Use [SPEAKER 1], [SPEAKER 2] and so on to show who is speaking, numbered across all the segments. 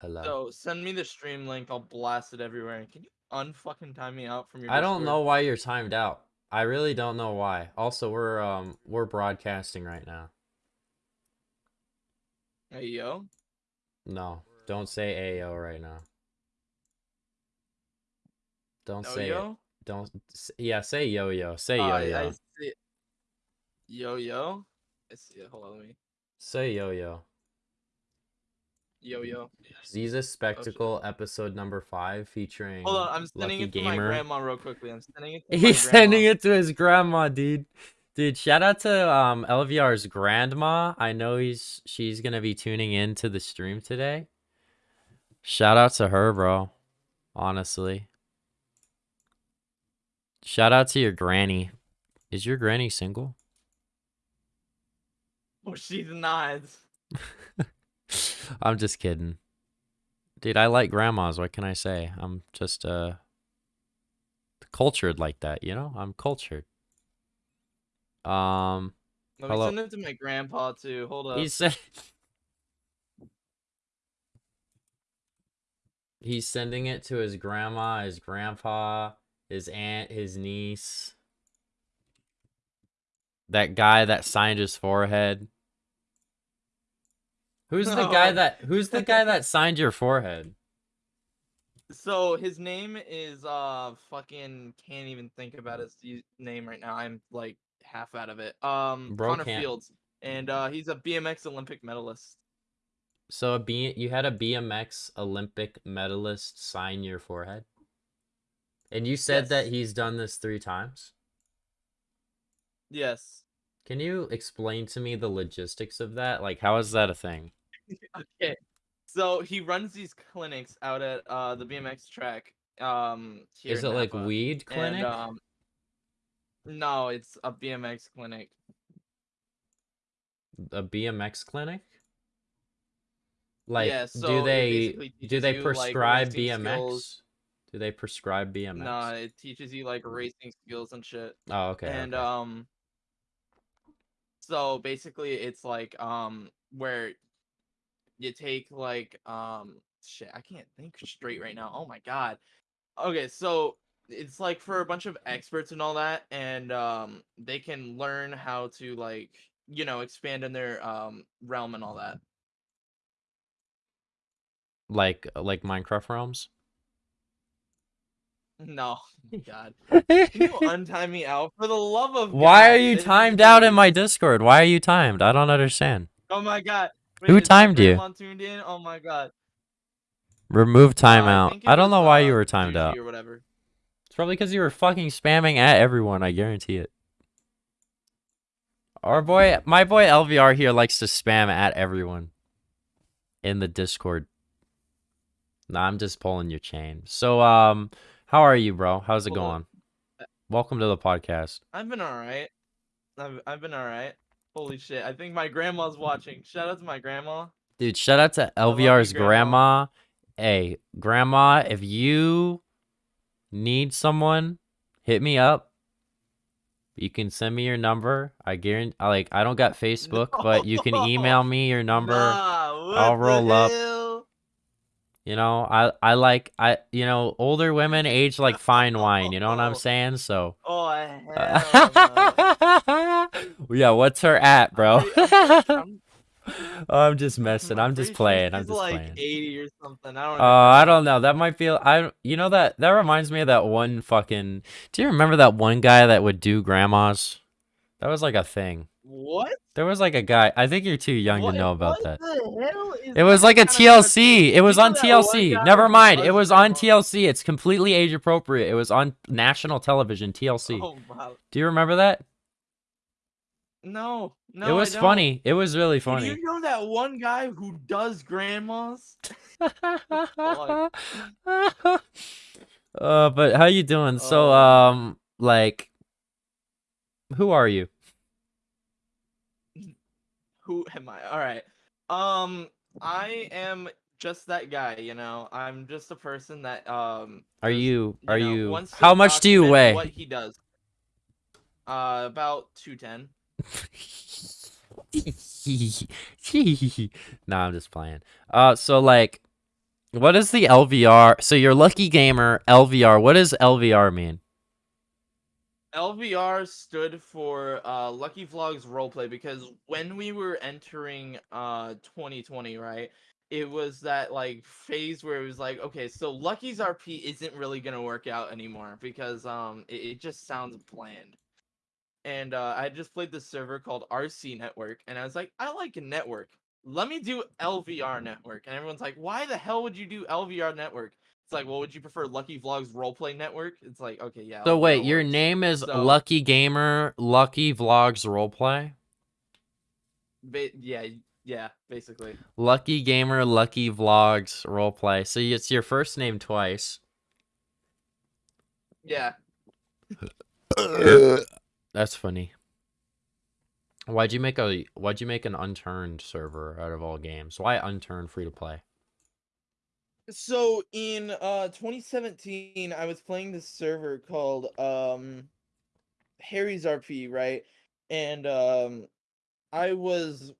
[SPEAKER 1] Hello.
[SPEAKER 2] So send me the stream link. I'll blast it everywhere. Can you unfucking time me out from your?
[SPEAKER 1] I don't
[SPEAKER 2] Discord?
[SPEAKER 1] know why you're timed out. I really don't know why. Also, we're um we're broadcasting right now.
[SPEAKER 2] Hey yo.
[SPEAKER 1] No, don't say AO right now. Don't say it.
[SPEAKER 2] yo.
[SPEAKER 1] Don't yeah, say yo yo. Say
[SPEAKER 2] Oh,
[SPEAKER 1] yo yo.
[SPEAKER 2] I see it. Yo yo. I see it. Hold on, let me.
[SPEAKER 1] Say yo yo.
[SPEAKER 2] Yo yo.
[SPEAKER 1] Ziza Spectacle episode number 5 featuring
[SPEAKER 2] Hold on, I'm sending
[SPEAKER 1] Lucky
[SPEAKER 2] it to my grandma real quickly. I'm sending it. To
[SPEAKER 1] He's
[SPEAKER 2] my
[SPEAKER 1] sending it to his grandma, dude. Dude, shout out to um LVR's grandma. I know he's she's gonna be tuning in to the stream today. Shout out to her, bro. Honestly. Shout out to your granny. Is your granny single?
[SPEAKER 2] Oh, she's not.
[SPEAKER 1] I'm just kidding. Dude, I like grandmas. What can I say? I'm just uh cultured like that, you know? I'm cultured. Um
[SPEAKER 2] Let me
[SPEAKER 1] Hello.
[SPEAKER 2] send it to my grandpa too. Hold up.
[SPEAKER 1] He said he's sending it to his grandma, his grandpa, his aunt, his niece. That guy that signed his forehead. Who's the guy that who's the guy that signed your forehead?
[SPEAKER 2] So his name is uh fucking can't even think about his name right now. I'm like half out of it. Um,
[SPEAKER 1] Bro
[SPEAKER 2] Connor
[SPEAKER 1] can't.
[SPEAKER 2] Fields, and uh, he's a BMX Olympic medalist.
[SPEAKER 1] So a B you had a BMX Olympic medalist sign your forehead? And you said that he's done this 3 times?
[SPEAKER 2] Yes.
[SPEAKER 1] Can you explain to me the logistics of that? Like, how is that a thing?
[SPEAKER 2] Okay. So he runs these clinics out at uh the BMX track. Um, here
[SPEAKER 1] Is it like
[SPEAKER 2] Napa,
[SPEAKER 1] weed clinic?
[SPEAKER 2] And, um, no, it's a BMX clinic.
[SPEAKER 1] a BMX clinic? Like,
[SPEAKER 2] Yeah, so
[SPEAKER 1] do they do they
[SPEAKER 2] like,
[SPEAKER 1] prescribe
[SPEAKER 2] racing
[SPEAKER 1] BMX?
[SPEAKER 2] skills.
[SPEAKER 1] Do they prescribe BMX?
[SPEAKER 2] Nah, it teaches you like racing skills and shit.
[SPEAKER 1] Oh, okay.
[SPEAKER 2] and
[SPEAKER 1] okay.
[SPEAKER 2] um so basically it's like um where you take like um shit i can't think straight right now oh my god okay so it's like for a bunch of experts and all that and um they can learn how to like you know expand in their um realm and all that
[SPEAKER 1] like like Minecraft realms?
[SPEAKER 2] no god can you untime me out for the love of
[SPEAKER 1] Why
[SPEAKER 2] God,
[SPEAKER 1] are you timed out in my Discord? Why are you timed? I don't understand.
[SPEAKER 2] oh my god Wait, my
[SPEAKER 1] timed you?
[SPEAKER 2] tuned in oh my god
[SPEAKER 1] Remove
[SPEAKER 2] Uh, I
[SPEAKER 1] timeout. I don't
[SPEAKER 2] was,
[SPEAKER 1] know why you
[SPEAKER 2] uh,
[SPEAKER 1] were timed out.
[SPEAKER 2] or whatever.
[SPEAKER 1] It's probably because you were fucking spamming at everyone, I guarantee it. Our boy, my boy LVR here likes to spam at everyone in the Discord. Nah, I'm just pulling your chain. So, um, how are you, bro? How's it
[SPEAKER 2] Hold
[SPEAKER 1] going? Welcome to the podcast.
[SPEAKER 2] I've been alright. I've I've been alright. Holy shit! I think my grandma's watching. Shout out to my grandma.
[SPEAKER 1] Dude, shout out to
[SPEAKER 2] love you,
[SPEAKER 1] LVR's
[SPEAKER 2] Grandma.
[SPEAKER 1] grandma. Hey, grandma, if you need someone, hit me up. You can send me your number. I guarantee, like, I don't got Facebook, but you can email me your number.
[SPEAKER 2] Nah,
[SPEAKER 1] I'll roll up. You know, I I like I you know older women age like fine wine. You know what I'm saying? So.
[SPEAKER 2] Oh hell no.
[SPEAKER 1] yeah, what's her at, bro?
[SPEAKER 2] I'm pretty- I'm pretty- I'm-
[SPEAKER 1] I'm just messing. I'm just
[SPEAKER 2] sure
[SPEAKER 1] playing. I'm just
[SPEAKER 2] like
[SPEAKER 1] playing.
[SPEAKER 2] 80 or something. I don't.
[SPEAKER 1] Uh, I don't know. That might be. I. You know that. That reminds me of that one fucking. Do you remember that one guy that would do grandmas? That was like a thing.
[SPEAKER 2] What?
[SPEAKER 1] There was like a guy. I think you're too young
[SPEAKER 2] What-
[SPEAKER 1] to know about
[SPEAKER 2] what
[SPEAKER 1] that.
[SPEAKER 2] the hell is
[SPEAKER 1] It was like a? TLC. It was on TLC. Never mind. It was on? TLC. It's completely age appropriate. It was on national television, TLC.
[SPEAKER 2] Oh wow.
[SPEAKER 1] Do you remember that?
[SPEAKER 2] No, no.
[SPEAKER 1] it was funny. It was really funny.
[SPEAKER 2] You know that one guy who does grandmas?
[SPEAKER 1] uh, but how you doing? So,
[SPEAKER 2] Oh.
[SPEAKER 1] um, like, who are you?
[SPEAKER 2] Who am I? All right. Um, I am just that guy. You know, I'm just a person that um.
[SPEAKER 1] Are
[SPEAKER 2] just,
[SPEAKER 1] you? Are
[SPEAKER 2] know,
[SPEAKER 1] you? How much do you weigh?
[SPEAKER 2] What he does. Uh, about two ten.
[SPEAKER 1] nah, I'm just playing. Uh, so like, What is the LVR? So you're lucky gamer LVR. What does LVR mean?
[SPEAKER 2] LVR stood for uh, Lucky Vlogs Roleplay because when we were entering uh 2020, right, it was that like phase where it was like, okay, so Lucky's RP isn't really gonna work out anymore because um it, it just sounds bland. And uh, I just played this server called RC Network, and I was like, I like a network. Let me do LVR Network, and everyone's like, why the hell would you do LVR Network? It's like, well, would you prefer Lucky Vlogs Roleplay Network? It's like, okay, yeah.
[SPEAKER 1] So wait, your
[SPEAKER 2] works.
[SPEAKER 1] name is
[SPEAKER 2] So-
[SPEAKER 1] Lucky Gamer Lucky Vlogs Roleplay?
[SPEAKER 2] Ba- yeah, yeah, basically.
[SPEAKER 1] Lucky Gamer Lucky Vlogs Roleplay. So it's your first name twice.
[SPEAKER 2] Yeah.
[SPEAKER 1] That's funny. Why'd you make a why'd you make an unturned server out of all games? Why unturned free to play?
[SPEAKER 2] So in uh 2017, I was playing this server called um Harry's RP, right? And um I was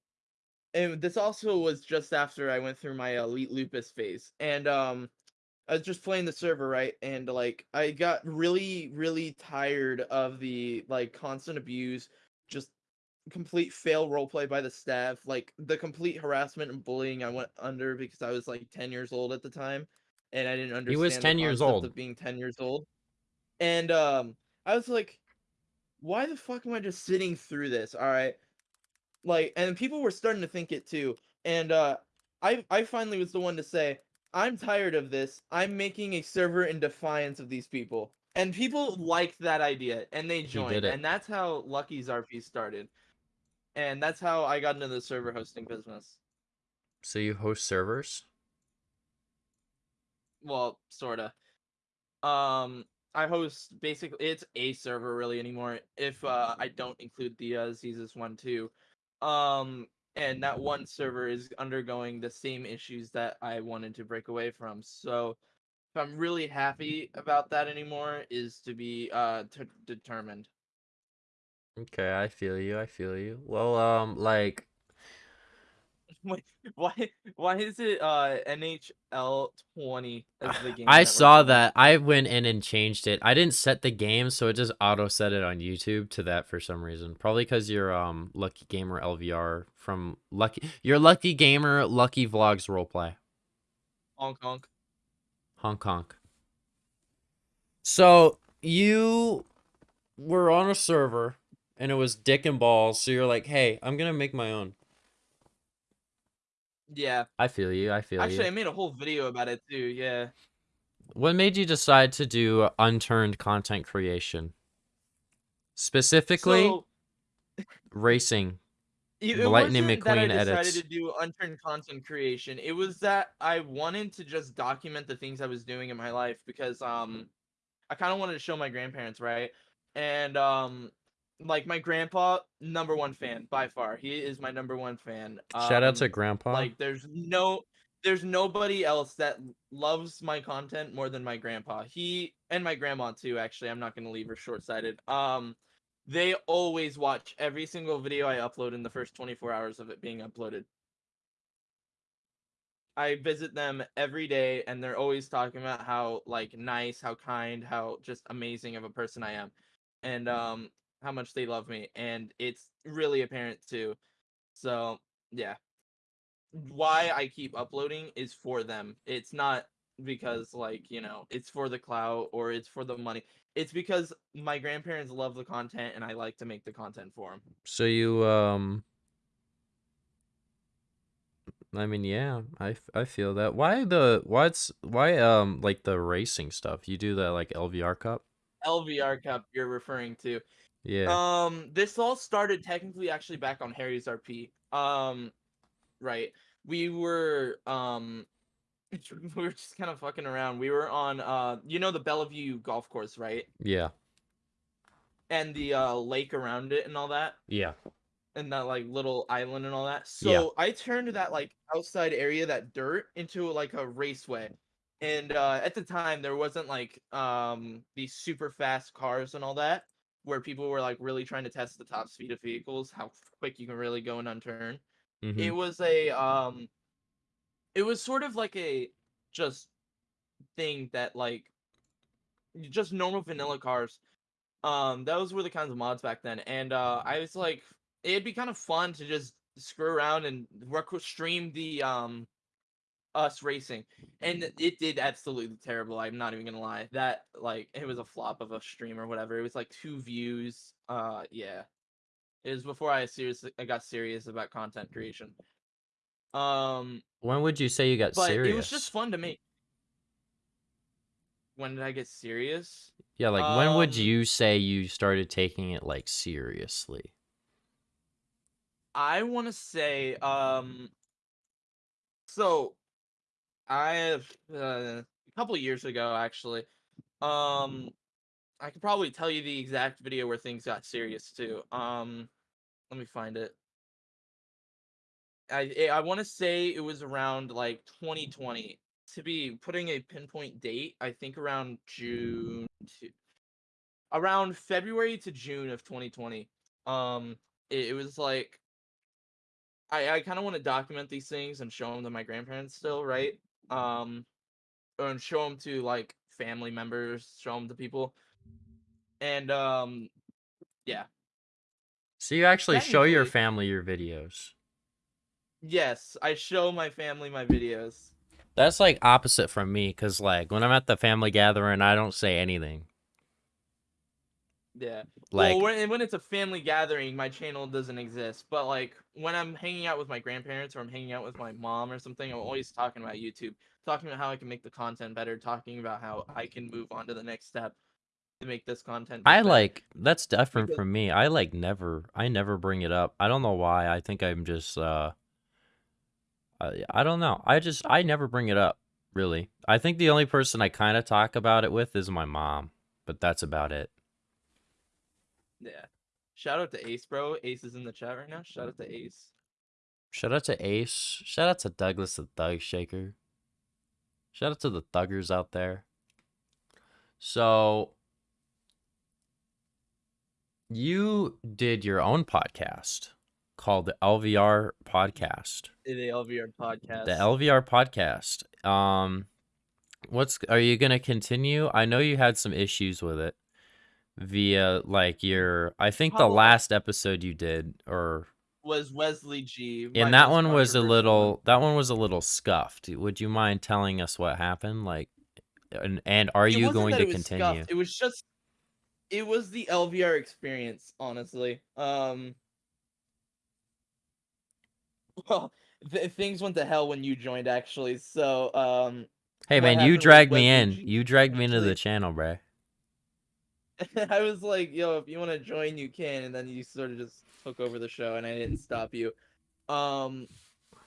[SPEAKER 2] and this also was just after I went through my elite lupus phase. And um I was just playing the server, right? And like I got really really tired of the like constant abuse, just complete fail roleplay by the staff, like the complete harassment and bullying I went under because I was like 10 years old at the time and I didn't understand
[SPEAKER 1] He was
[SPEAKER 2] the
[SPEAKER 1] 10 years old.
[SPEAKER 2] of being 10 years old. And um I was like why the fuck am I just sitting through this? All right. Like and people were starting to think it too. And uh I I finally was the one to say I'm tired of this. I'm making a server in defiance of these people. And people liked that idea and they joined. And that's how Lucky's RP started. And that's how I got into the server hosting business.
[SPEAKER 1] So you host servers?
[SPEAKER 2] Well, sorta. Um, I host basically it's a server really anymore. If uh, I don't include the uh, Zizas one too, um, and that one server is undergoing the same issues that I wanted to break away from. So, if I'm really happy about that anymore, is to be uh t- determined.
[SPEAKER 1] Okay, I feel you. I feel you. Well, um, like
[SPEAKER 2] Wait, why why is it uh NHL twenty as the game?
[SPEAKER 1] I
[SPEAKER 2] network
[SPEAKER 1] saw that. I went in and changed it. I didn't set the game, so it just auto set it on YouTube to that for some reason. Probably because you're um Lucky Gamer LVR from Lucky. You're Lucky Gamer Lucky Vlogs roleplay
[SPEAKER 2] Hong Kong.
[SPEAKER 1] Hong Kong. So you were on a server, and it was dick and balls. So you're like, hey, I'm gonna make my own.
[SPEAKER 2] Yeah.
[SPEAKER 1] I feel you. I feel
[SPEAKER 2] Actually, I made a whole video about it too. Yeah.
[SPEAKER 1] What made you decide to do unturned content creation? Specifically,
[SPEAKER 2] So
[SPEAKER 1] racing.
[SPEAKER 2] it, it
[SPEAKER 1] Lightning
[SPEAKER 2] wasn't that I
[SPEAKER 1] McQueen
[SPEAKER 2] decided
[SPEAKER 1] edits.
[SPEAKER 2] to do unturned content creation. It was that I wanted to just document the things I was doing in my life because um I kind of wanted to show my grandparents, right? And um like my grandpa, number one fan by far. He is my number one fan.
[SPEAKER 1] Shout out to
[SPEAKER 2] Um,
[SPEAKER 1] Grandpa.
[SPEAKER 2] like there's no there's nobody else that loves my content more than my grandpa he and my grandma too actually i'm not going to leave her short-sighted um they always watch every single video i upload in the first 24 hours of it being uploaded i visit them every day and they're always talking about how like nice how kind how just amazing of a person i am and um how much they love me and it's really apparent too so yeah why I keep uploading is for them. It's not because like, you know, it's for the clout or it's for the money. It's because my grandparents love the content and I like to make the content for them.
[SPEAKER 1] So you um I mean, yeah, I, I feel that. Why the what's why um like the racing stuff? You do that like LVR Cup?
[SPEAKER 2] LVR Cup you're referring to.
[SPEAKER 1] Yeah.
[SPEAKER 2] Um this all started technically actually back on Harry's RP. Um right. We were um we were just kind of fucking around. We were on uh you know the Bellevue golf course, right?
[SPEAKER 1] Yeah.
[SPEAKER 2] And the uh lake around it and all that.
[SPEAKER 1] Yeah.
[SPEAKER 2] and that like little island and all that. So
[SPEAKER 1] Yeah.
[SPEAKER 2] I turned that like outside area, that dirt, into like a raceway. And uh, at the time, there wasn't like um these super fast cars and all that, where people were like really trying to test the top speed of vehicles, how quick you can really go and unturn.
[SPEAKER 1] Mhm.
[SPEAKER 2] It was a um, it was sort of like a just thing that like just normal vanilla cars. Um, those were the kinds of mods back then, and uh, I was like, it'd be kind of fun to just screw around and rec- stream the um us racing, and it did absolutely terrible. I'm not even gonna lie. That like it was a flop of a stream or whatever. It was like two views. Uh, yeah, it was before I seriously I got serious about content creation. Um,
[SPEAKER 1] When would you say you got
[SPEAKER 2] but
[SPEAKER 1] serious?
[SPEAKER 2] it was just fun to make. When did I get serious?
[SPEAKER 1] Yeah, like when would
[SPEAKER 2] Um,
[SPEAKER 1] you say you started taking it like seriously?
[SPEAKER 2] I want to say, um, so I uh, a couple years ago actually. Um, I could probably tell you the exact video where things got serious too. Um, let me find it. I eh, I want to say it was around like 2020. To be putting a pinpoint date, I think around June to around February to June of 2020. Um, it, it was like I I kind of want to document these things and show them to my grandparents still, right? Um, and show them to like family members, show them to people, and um, yeah,
[SPEAKER 1] So you actually show your family your videos.
[SPEAKER 2] yes, I show my family my videos.
[SPEAKER 1] That's like opposite from me, cause like when I'm at the family gathering, I don't say anything.
[SPEAKER 2] Yeah.
[SPEAKER 1] Like
[SPEAKER 2] well, when, when it's a family gathering, my channel doesn't exist. But like when I'm hanging out with my grandparents or I'm hanging out with my mom or something, I'm always talking about YouTube, talking about how I can make the content better, talking about how I can move on to the next step to make this content.
[SPEAKER 1] I like that's different
[SPEAKER 2] Because-
[SPEAKER 1] from me. I like never I never bring it up. I don't know why. I think I'm just uh I, I don't know. I just I never bring it up, really. I think the only person I kind of talk about it with is my mom, but that's about it.
[SPEAKER 2] Yeah. Shout out to Ace, bro. Ace is in the chat right now. Shout out to Ace.
[SPEAKER 1] Shout out to Ace. Shout out to Douglas the Thug Shaker. Shout out to the thuggers out there. So you did your own podcast called the LVR podcast.
[SPEAKER 2] The LVR podcast.
[SPEAKER 1] The LVR podcast. Um what's are you going to continue? I know you had some issues with it via like your I think the last episode you did or
[SPEAKER 2] was Wesley G.
[SPEAKER 1] and that one was a little that one was a little scuffed. Would you mind telling us what happened? Like and, and are
[SPEAKER 2] It
[SPEAKER 1] you going to continue?
[SPEAKER 2] scuffed, It was just it was the LVR experience, honestly. Um well, th- things went to hell when you joined actually. So, um
[SPEAKER 1] Hey man, you dragged me
[SPEAKER 2] Wesley
[SPEAKER 1] in.
[SPEAKER 2] G-
[SPEAKER 1] You dragged me into the channel, bruh.
[SPEAKER 2] I was like, "Yo, if you want to join, you can." And then you sort of just took over the show and I didn't stop you. Um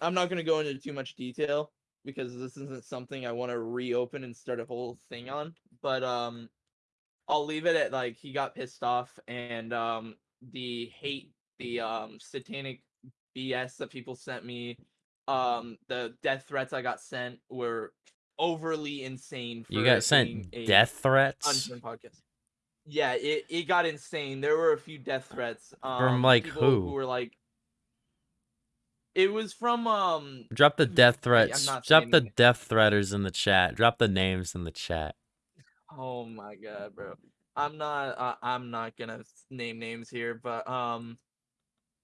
[SPEAKER 2] I'm not going to go into too much detail because this isn't something I want to reopen and start a whole thing on, but um I'll leave it at like he got pissed off and um the hate the um satanic BS that people sent me um the death threats I got sent were overly insane for
[SPEAKER 1] You got sent death threats
[SPEAKER 2] podcast. Yeah, it, it got insane. There were a few death threats. Um,
[SPEAKER 1] like, who?
[SPEAKER 2] who were like it was from um
[SPEAKER 1] Drop the death threats. Drop the
[SPEAKER 2] any-
[SPEAKER 1] death threaters in the chat. Drop the names in the chat.
[SPEAKER 2] Oh my god, bro. I'm not. Uh, I'm not gonna name names here, but um,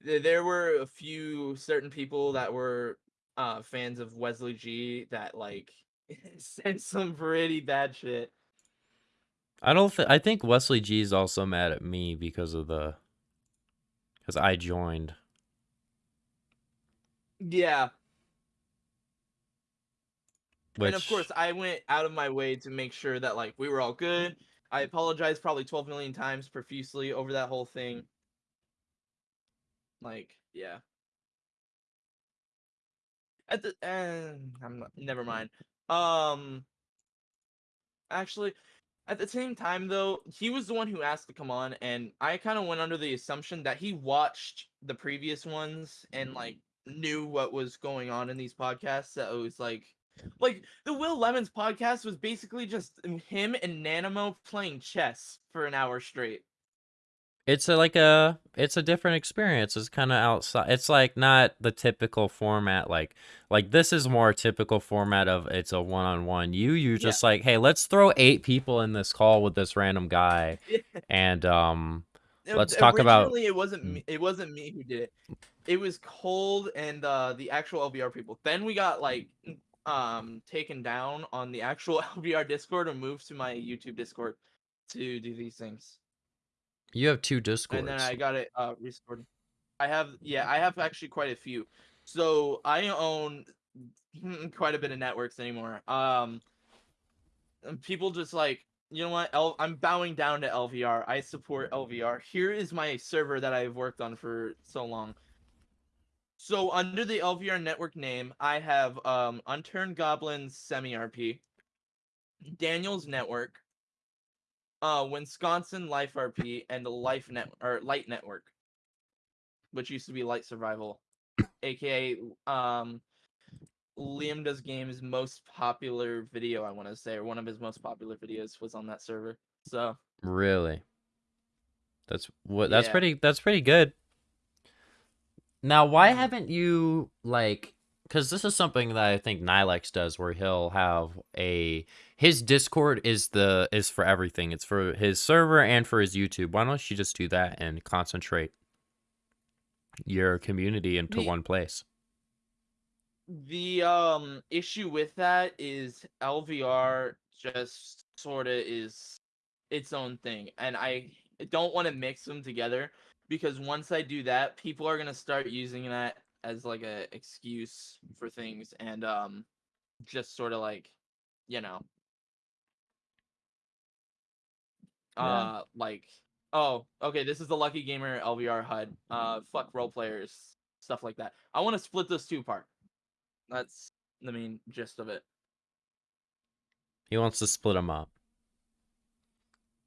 [SPEAKER 2] th- there were a few certain people that were uh fans of Wesley G that like sent some pretty bad shit.
[SPEAKER 1] I don't think I think Wesley G is also mad at me because of the because I joined.
[SPEAKER 2] Yeah,
[SPEAKER 1] Which
[SPEAKER 2] and of course, I went out of my way to make sure that like we were all good. I apologized probably 12 million times profusely over that whole thing. Like, yeah. At the and I'm not, never mind. Um actually at the same time though, he was the one who asked to come on and I kind of went under the assumption that he watched the previous ones and mm-hmm. like knew what was going on in these podcasts that it was like like the Will Lemons podcast was basically just him and Nanamo playing chess for an hour straight.
[SPEAKER 1] It's a, like a it's a different experience. It's kind of outside. It's like not the typical format. Like like this is more typical format of it's a one on one. You you
[SPEAKER 2] Yeah.
[SPEAKER 1] just like hey let's throw eight people in this call with this random guy and um Let's talk about-
[SPEAKER 2] it wasn't me. It wasn't me who did it. It was Cold and uh, the actual LVR people. Then we got like um taken down on the actual LVR Discord and moved to my YouTube Discord to do these things.
[SPEAKER 1] You have two discords.
[SPEAKER 2] And then I got it uh restored. I have yeah, I have actually quite a few. So I own quite a bit of networks anymore. Um and people just like, you know what? L- I'm bowing down to LVR. I support LVR. Here is my server that I've worked on for so long. So under the LVR network name, I have um Unturned Goblins Semi RP, Daniel's Network, uh Wisconsin Life RP, and the Life Net or Light Network, which used to be Light Survival, aka um Liam Does Games' most popular video, I want to say, or one of his most popular videos was on that server. So
[SPEAKER 1] Really? That's what that's
[SPEAKER 2] Yeah.
[SPEAKER 1] pretty that's pretty good. Now, why
[SPEAKER 2] Mhm.
[SPEAKER 1] haven't you like cuz this is something that I think Nilex does where he'll have a his Discord is the is for everything. It's for his server and for his YouTube. Why don't you just do that and concentrate your community into
[SPEAKER 2] The-
[SPEAKER 1] one place?
[SPEAKER 2] the um issue with that is LVR just sort of is its own thing, and I don't want to mix them together because once I do that, people are gonna start using that as like a excuse for things, and um, just sort of like, you know,
[SPEAKER 1] Yeah.
[SPEAKER 2] uh, like, oh, okay, this is the Lucky Gamer LVR HUD. Uh, fuck role players, stuff like that. I want to split those two apart. That's the main gist of it.
[SPEAKER 1] He wants to split them up.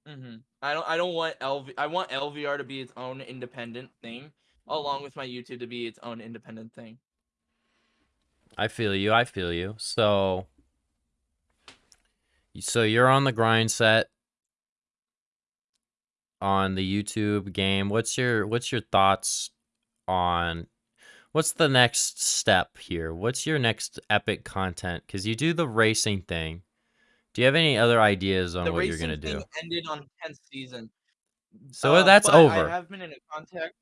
[SPEAKER 2] hmm I don't. I don't want LV. I want LVR to be its own independent thing, along with my YouTube to be its own independent thing.
[SPEAKER 1] I feel you. I feel you. So so you're on the grind set on the YouTube game. What's your what's your thoughts on what's the next step here? What's your next epic content? Cuz you do the racing thing. Do you have any other ideas on
[SPEAKER 2] the
[SPEAKER 1] what you're going to
[SPEAKER 2] thing
[SPEAKER 1] do?
[SPEAKER 2] ended on tenth season.
[SPEAKER 1] So
[SPEAKER 2] Uh,
[SPEAKER 1] that's over.
[SPEAKER 2] I have been in a contact.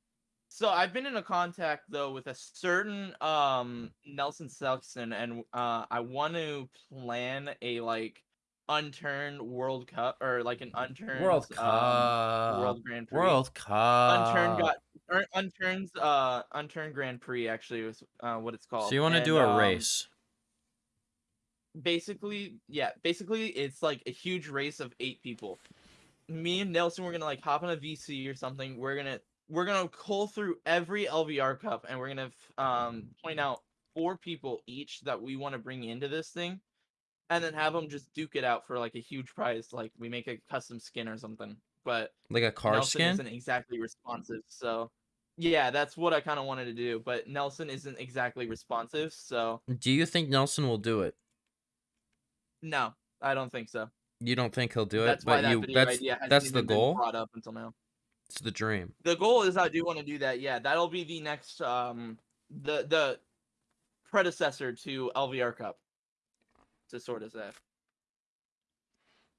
[SPEAKER 2] So I've been in a contact though with a certain um Nelson Sexton, and uh I want to plan a like unturned World Cup or like an unturned
[SPEAKER 1] World
[SPEAKER 2] um,
[SPEAKER 1] Cup.
[SPEAKER 2] World Grand Prix.
[SPEAKER 1] World Cup.
[SPEAKER 2] Unturned got er, unturned uh unturned Grand Prix actually was uh what it's called.
[SPEAKER 1] So you want to do a
[SPEAKER 2] um,
[SPEAKER 1] race?
[SPEAKER 2] basically yeah basically it's like a huge race of eight people me and nelson we're gonna like hop on a vc or something we're gonna we're gonna cull through every lvr cup and we're gonna um point out four people each that we want to bring into this thing and then have them just duke it out for like a huge prize like we make a custom skin or something but
[SPEAKER 1] Like a car
[SPEAKER 2] nelson
[SPEAKER 1] skin?
[SPEAKER 2] isn't exactly responsive so yeah that's what i kind of wanted to do but nelson isn't exactly responsive so
[SPEAKER 1] Do you think Nelson will do it?
[SPEAKER 2] no i don't think so
[SPEAKER 1] You don't think he'll do it,
[SPEAKER 2] That's why
[SPEAKER 1] but
[SPEAKER 2] that
[SPEAKER 1] you
[SPEAKER 2] video
[SPEAKER 1] that's
[SPEAKER 2] idea hasn't
[SPEAKER 1] that's the goal.
[SPEAKER 2] brought up until now.
[SPEAKER 1] It's the dream.
[SPEAKER 2] The goal is I do want to do that. Yeah, that'll be the next um the the predecessor to LVR Cup. To sort of say.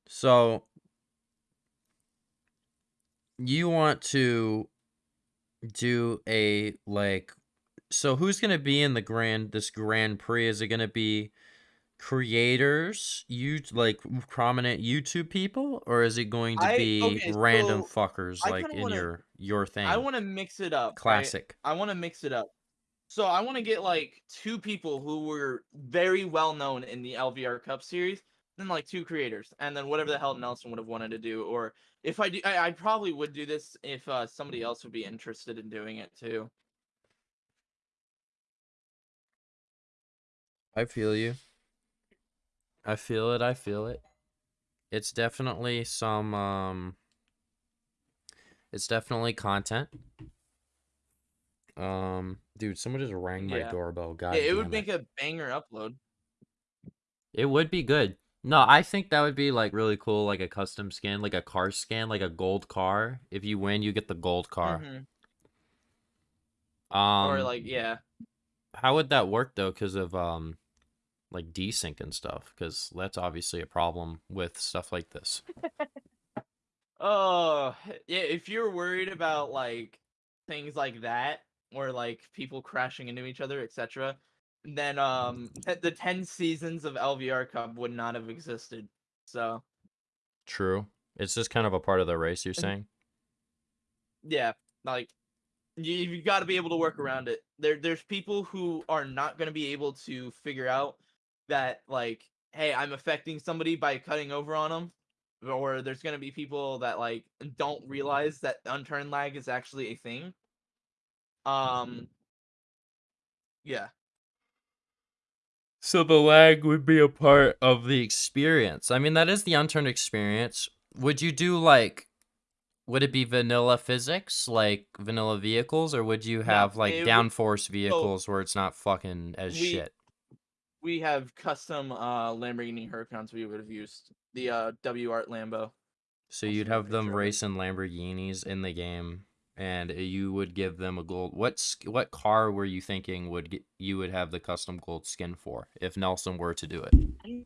[SPEAKER 1] So you want to do a like so who's going to be in the grand this grand prix is it going to be creators you like prominent youtube people or is it going to
[SPEAKER 2] I-
[SPEAKER 1] be
[SPEAKER 2] okay,
[SPEAKER 1] random
[SPEAKER 2] so
[SPEAKER 1] fuckers
[SPEAKER 2] I
[SPEAKER 1] like
[SPEAKER 2] kinda
[SPEAKER 1] in
[SPEAKER 2] wanna-
[SPEAKER 1] your your thing
[SPEAKER 2] I want to mix it up. right?
[SPEAKER 1] classic
[SPEAKER 2] I want to mix it up. So I want to get like two people who were very well known in the LVR Cup series, then like two creators, and then whatever the hell Nelson would have wanted to do. Or if I do, I, I probably would do this if uh, somebody else would be interested in doing it too.
[SPEAKER 1] I feel you. I feel it. I feel it. It's definitely some um it's definitely content. Um dude, someone just rang my
[SPEAKER 2] Yeah.
[SPEAKER 1] doorbell. God
[SPEAKER 2] it, it would make a banger upload.
[SPEAKER 1] It would be good. No, I think that would be like really cool, like a custom skin, like a car skin, like a gold car. If you win, you get the gold car.
[SPEAKER 2] Mhm.
[SPEAKER 1] Um,
[SPEAKER 2] or like yeah.
[SPEAKER 1] how would that work though? Because of um, like desync and stuff. Because that's obviously a problem with stuff like this.
[SPEAKER 2] Oh, yeah, if you're worried about like things like that or like people crashing into each other, etc., then um the 10 seasons of LVR Cup would not have existed. So,
[SPEAKER 1] True. It's just kind of a part of the race. You're
[SPEAKER 2] Mhm.
[SPEAKER 1] saying.
[SPEAKER 2] yeah, like you you got to be able to work around it. There there's people who are not going to be able to figure out that like hey, I'm affecting somebody by cutting over on them. Or there's going to be people that like don't realize that unturn lag is actually a thing. Um yeah.
[SPEAKER 1] So the lag would be a part of the experience. I mean, that is the unturned experience. Would you do like would it be vanilla physics, like vanilla vehicles, or would you
[SPEAKER 2] No,
[SPEAKER 1] have like
[SPEAKER 2] it would-
[SPEAKER 1] downforce vehicles where it's not fucking as
[SPEAKER 2] we-
[SPEAKER 1] shit?
[SPEAKER 2] We have custom uh Lamborghini Huracans we would have used. The uh W Art Lambo.
[SPEAKER 1] So
[SPEAKER 2] I'll
[SPEAKER 1] you'd
[SPEAKER 2] send you a
[SPEAKER 1] have them
[SPEAKER 2] picture of it.
[SPEAKER 1] racing Lamborghinis in the game, and you would give them a gold. What what car were you thinking would get, you would have the custom gold skin for if Nelson were to do it?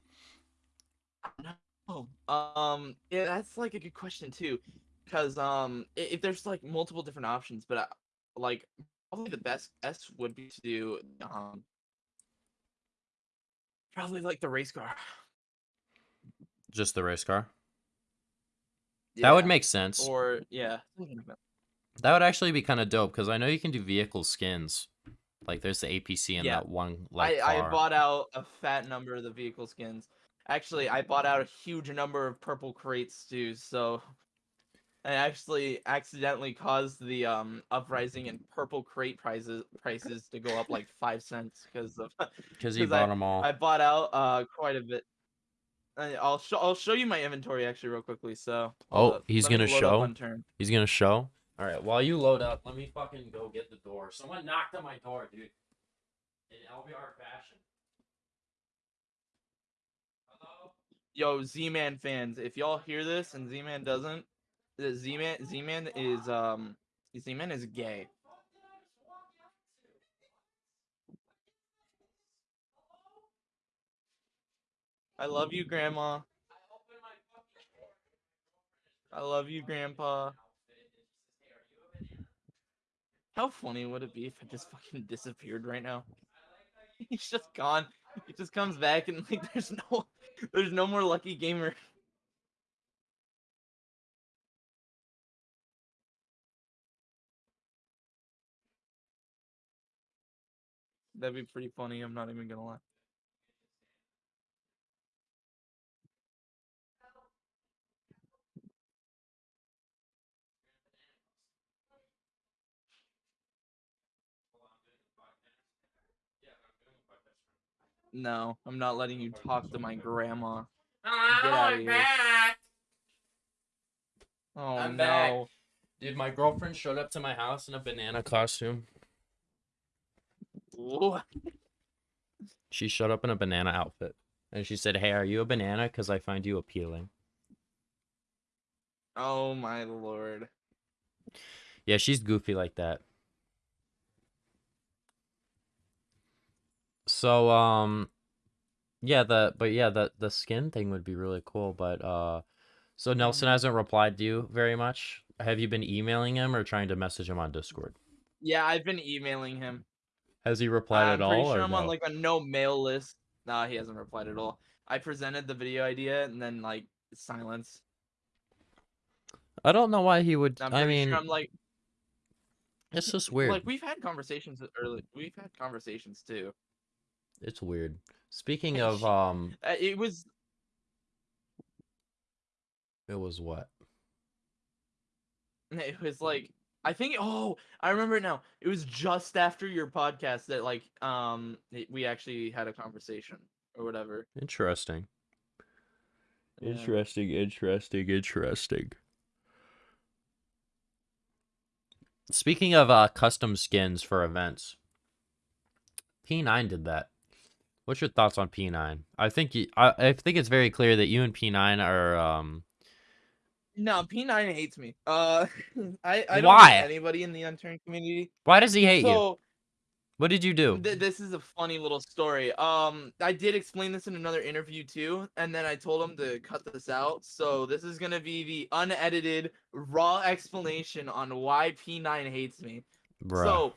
[SPEAKER 2] Oh, um, yeah, that's like a good question too, because um, if there's like multiple different options, but uh, like probably the best best would be to do um, probably like the race car.
[SPEAKER 1] Just the race car. That would make sense.
[SPEAKER 2] Or yeah, that.
[SPEAKER 1] That would actually be kind of dope because I know you can do vehicle skins. Like there's the APC in
[SPEAKER 2] Yeah.
[SPEAKER 1] that one like
[SPEAKER 2] I,
[SPEAKER 1] car.
[SPEAKER 2] I bought out a fat number of the vehicle skins. Actually, I bought out a huge number of purple crates too, so I actually accidentally caused the um uprising in purple crate prices prices to go up like five cents because of
[SPEAKER 1] because you
[SPEAKER 2] 'cause I-
[SPEAKER 1] bought them all.
[SPEAKER 2] I bought out uh quite a bit. I'll show I'll show you my inventory actually real quickly. So
[SPEAKER 1] Oh, he's gonna show? He's gonna show. All right, while you load up, let me fucking go get the door. Someone knocked on my door, dude. In LVR fashion. Hello.
[SPEAKER 2] Yo, Z-Man fans, if y'all hear this and Z-Man doesn't, the Z-Man Z-Man is um Z-Man is gay. I love you, Grandma. I love you, Grandpa. How funny would it be if I just fucking disappeared right now? He's just gone. He just comes back and like there's no there's no more lucky gamer. That'd be pretty funny, I'm not even gonna lie. No, I'm not letting you talk to my grandma. Get out of here. Oh
[SPEAKER 1] I'm
[SPEAKER 2] no.
[SPEAKER 1] back. Dude, my girlfriend showed up to my house in a banana costume.
[SPEAKER 2] What?
[SPEAKER 1] She showed up in a banana outfit. And she said, Hey, are you a banana? Because I find you appealing.
[SPEAKER 2] Oh my lord.
[SPEAKER 1] Yeah, she's goofy like that. So, um, yeah, the but yeah, the the skin thing would be really cool. But uh, so Nelson
[SPEAKER 2] Mhm.
[SPEAKER 1] hasn't replied to you very much. Have you been emailing him or trying to message him on Discord?
[SPEAKER 2] Yeah, I've been emailing him.
[SPEAKER 1] Has he replied
[SPEAKER 2] I'm
[SPEAKER 1] at
[SPEAKER 2] pretty
[SPEAKER 1] all?
[SPEAKER 2] sure
[SPEAKER 1] or
[SPEAKER 2] I'm on like a no mail list. Nah, he hasn't replied at all. I presented the video idea and then like silence.
[SPEAKER 1] I don't know why he would.
[SPEAKER 2] I'm
[SPEAKER 1] I mean,
[SPEAKER 2] sure I'm like
[SPEAKER 1] it's just weird.
[SPEAKER 2] like we've had conversations early. We've had conversations too.
[SPEAKER 1] It's weird. Speaking of, um,
[SPEAKER 2] Uh, it was
[SPEAKER 1] it was what?
[SPEAKER 2] it was like I think oh I remember it now. It was just after your podcast that like um we actually had a conversation or whatever.
[SPEAKER 1] Interesting.
[SPEAKER 2] Yeah.
[SPEAKER 1] Interesting, interesting, interesting. Speaking of uh, custom skins for events, P9 did that. What's your thoughts on P9? I think you, I, I think it's very clear that you and P9 are um
[SPEAKER 2] No, P9 hates me. Uh, I I don't
[SPEAKER 1] Why?
[SPEAKER 2] anybody in the unturned community.
[SPEAKER 1] why does he hate you?
[SPEAKER 2] So
[SPEAKER 1] What did you do?
[SPEAKER 2] th- this is a funny little story. Um, I did explain this in another interview too, and then I told him to cut this out. So this is gonna be the unedited, raw explanation on why P9 hates me.
[SPEAKER 1] Bruh.
[SPEAKER 2] So,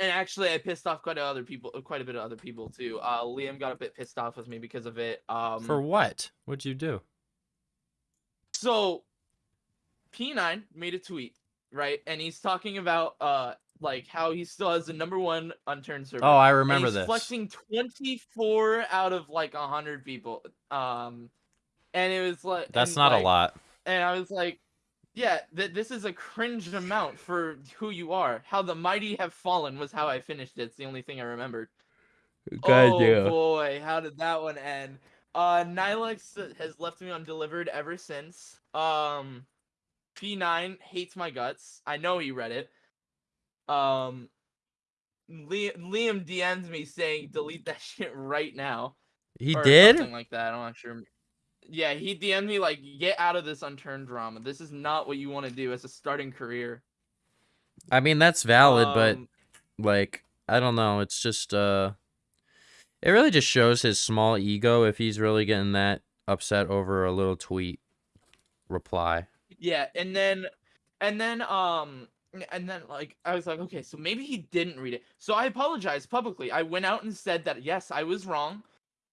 [SPEAKER 2] and actually, I pissed off quite a other people, quite a bit of other people too. Uh, Liam got a bit pissed off with me because of it. Um,
[SPEAKER 1] For what? What'd you do?
[SPEAKER 2] So P9 made a tweet, right? And he's talking about uh like how he still has the number one unturned server.
[SPEAKER 1] Oh, I remember
[SPEAKER 2] he's
[SPEAKER 1] this.
[SPEAKER 2] flexing 24 out of like 100 people. Um and it was like
[SPEAKER 1] That's
[SPEAKER 2] and,
[SPEAKER 1] not a lot.
[SPEAKER 2] And I was like, yeah, th- this is a cringe amount for who you are. How the mighty have fallen was how I finished it. It's the only thing I remembered. oh boy, how did that one end? Uh, Nilex has left me undelivered ever since. Um, P9 hates my guts. I know he read it. Um, Liam, Liam DMs me saying delete that shit right now.
[SPEAKER 1] He did?
[SPEAKER 2] something like that. I'm not sure. Yeah, he DM'd me like, get out of this unturned drama. This is not what you want to do as a starting career.
[SPEAKER 1] I mean, that's valid, but
[SPEAKER 2] Um,
[SPEAKER 1] like I don't know, it's just uh it really just shows his small ego if he's really getting that upset over a little tweet reply.
[SPEAKER 2] Yeah, and then and then um and then like I was like, okay, so maybe he didn't read it. So I apologized publicly. I went out and said that yes, I was wrong.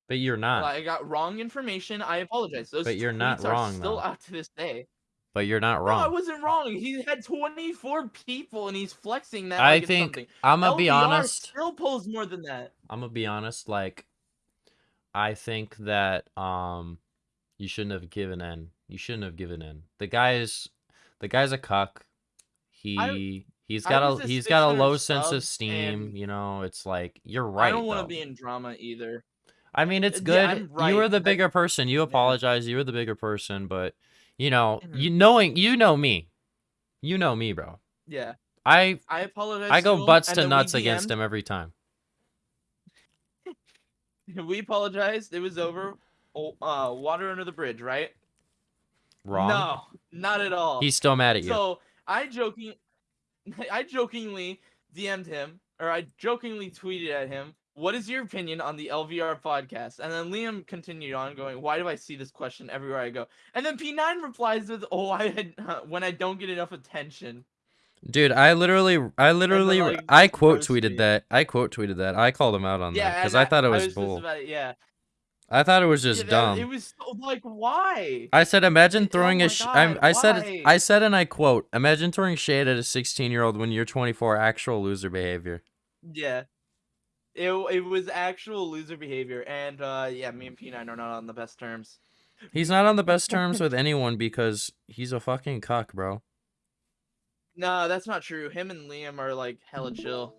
[SPEAKER 1] But you're not.
[SPEAKER 2] I got wrong information. I apologize. Those
[SPEAKER 1] But you're not wrong,
[SPEAKER 2] still
[SPEAKER 1] though.
[SPEAKER 2] out to this day.
[SPEAKER 1] But you're not wrong.
[SPEAKER 2] No, I wasn't wrong. He had 24 people and he's flexing that
[SPEAKER 1] I
[SPEAKER 2] like
[SPEAKER 1] think
[SPEAKER 2] something.
[SPEAKER 1] I'm gonna be honest.
[SPEAKER 2] Still pulls more than that.
[SPEAKER 1] I'm gonna be honest. Like, I think that um, you shouldn't have given in. You shouldn't have given in. The guy's, the guy's a cuck. He he's got a he's got a
[SPEAKER 2] 600
[SPEAKER 1] low sense of steam. You know, it's like you're right.
[SPEAKER 2] I don't want to be in drama either.
[SPEAKER 1] I mean, it's good.
[SPEAKER 2] I'm
[SPEAKER 1] You were the bigger person. You
[SPEAKER 2] Yeah.
[SPEAKER 1] apologize. You were the bigger person, but you know,
[SPEAKER 2] Mhm.
[SPEAKER 1] you knowing you know me, you know me, bro.
[SPEAKER 2] Yeah,
[SPEAKER 1] I
[SPEAKER 2] I apologize.
[SPEAKER 1] I go butts to nuts against him every time.
[SPEAKER 2] We apologized. It was over. Oh, uh, water under the bridge, right?
[SPEAKER 1] Wrong.
[SPEAKER 2] No, not at all.
[SPEAKER 1] He's still mad at you.
[SPEAKER 2] So I joking, I jokingly DM'd him, or I jokingly tweeted at him. What is your opinion on the LVR podcast? And then Liam continued on, going, "Why do I see this question everywhere I go?" And then P9 replies with, "Oh, I had uh, when I don't get enough attention."
[SPEAKER 1] Dude, I literally, I literally,
[SPEAKER 2] like,
[SPEAKER 1] I quote tweeted that. I quote tweeted that. I called him out on
[SPEAKER 2] Yeah,
[SPEAKER 1] that because
[SPEAKER 2] and
[SPEAKER 1] I thought it was,
[SPEAKER 2] just
[SPEAKER 1] bull.
[SPEAKER 2] it, yeah,
[SPEAKER 1] I thought it was just
[SPEAKER 2] Yeah,
[SPEAKER 1] dumb.
[SPEAKER 2] It was so, like, why?
[SPEAKER 1] I said, imagine
[SPEAKER 2] oh
[SPEAKER 1] throwing
[SPEAKER 2] my
[SPEAKER 1] a. Sh-
[SPEAKER 2] God,
[SPEAKER 1] I'm, I said. I said, and I quote, imagine throwing shade at a 16 year old when you're 24. Actual loser behavior.
[SPEAKER 2] Yeah. It, it was actual loser behavior, and uh, yeah, me and P9 are not on the best terms.
[SPEAKER 1] He's not on the best terms with anyone because he's a fucking cuck, bro.
[SPEAKER 2] No, that's not true. Him and Liam are like hella chill.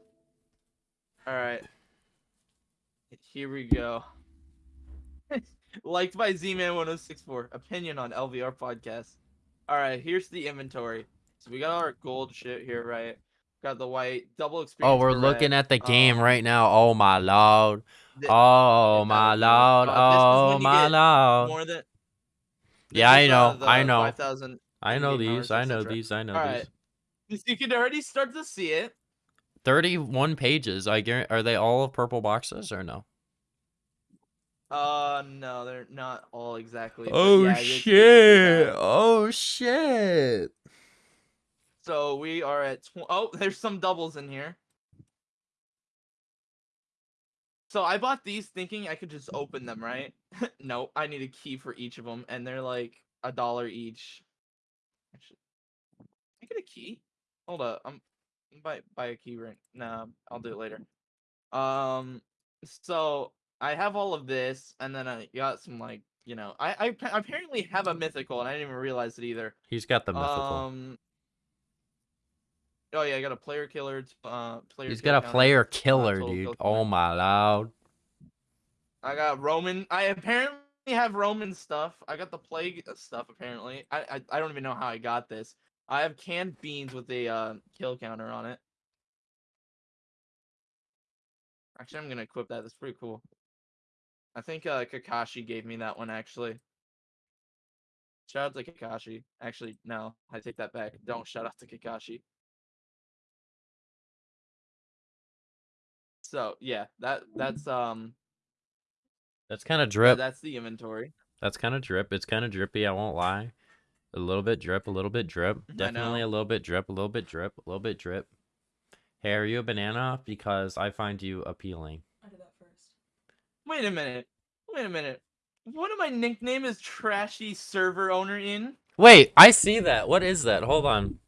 [SPEAKER 2] All right. Here we go. Liked by Z-Man1064. Opinion on LVR podcast. All right, here's the inventory. So we got our gold shit here, right? Got the white double experience.
[SPEAKER 1] Oh, we're looking
[SPEAKER 2] red.
[SPEAKER 1] at the game
[SPEAKER 2] um,
[SPEAKER 1] right now. Oh my lord. Oh my lord.
[SPEAKER 2] do it. Uh, this is
[SPEAKER 1] Oh my lord.
[SPEAKER 2] More than.
[SPEAKER 1] Yeah, I
[SPEAKER 2] is,
[SPEAKER 1] know,
[SPEAKER 2] uh,
[SPEAKER 1] I know.
[SPEAKER 2] 5,000
[SPEAKER 1] I know these. I know these. I know
[SPEAKER 2] All
[SPEAKER 1] these.
[SPEAKER 2] right. You can already start to see it.
[SPEAKER 1] 31 pages. I guarantee. Are they all purple boxes or no?
[SPEAKER 2] Uh, no, they're not all exactly.
[SPEAKER 1] Oh
[SPEAKER 2] yeah,
[SPEAKER 1] shit. Oh shit.
[SPEAKER 2] So we are at. Tw- oh, there's some doubles in here. So I bought these thinking I could just open them, right? no, I need a key for each of them, and they're like a dollar each. Can I get a key? Hold up, I'm I'm buy buy a key right. Nah, I'll do it later. Um, so I have all of this, and then I got some like you know I I apparently have a mythical, and I didn't even realize it either.
[SPEAKER 1] He's got the mythical.
[SPEAKER 2] Um. Oh yeah, I got a player killer. Uh, player.
[SPEAKER 1] He's got a player killer, dude. Oh my lord.
[SPEAKER 2] I got Roman. I apparently have Roman stuff. I got the plague uh, stuff. Apparently, I, I I don't even know how I got this. I have canned beans with a uh, kill counter on it. Actually, I'm gonna equip that. That's pretty cool. I think uh, Kakashi gave me that one actually. Shout out to Kakashi. Actually, no, I take that back. Don't shout out to Kakashi. So yeah, that that's um
[SPEAKER 1] That's kind of
[SPEAKER 2] yeah,
[SPEAKER 1] drip.
[SPEAKER 2] that's the inventory.
[SPEAKER 1] That's kind of drip. It's kind of drippy. I won't lie. A little bit drip. A little bit drip. Definitely a little bit drip. A little bit drip. A little bit drip. Hey, are you a banana? Because I find you appealing.
[SPEAKER 3] I did that first.
[SPEAKER 2] Wait a minute. Wait a minute. What am I nickname is trashy server owner in?
[SPEAKER 1] Wait, I see that. What is that? Hold on.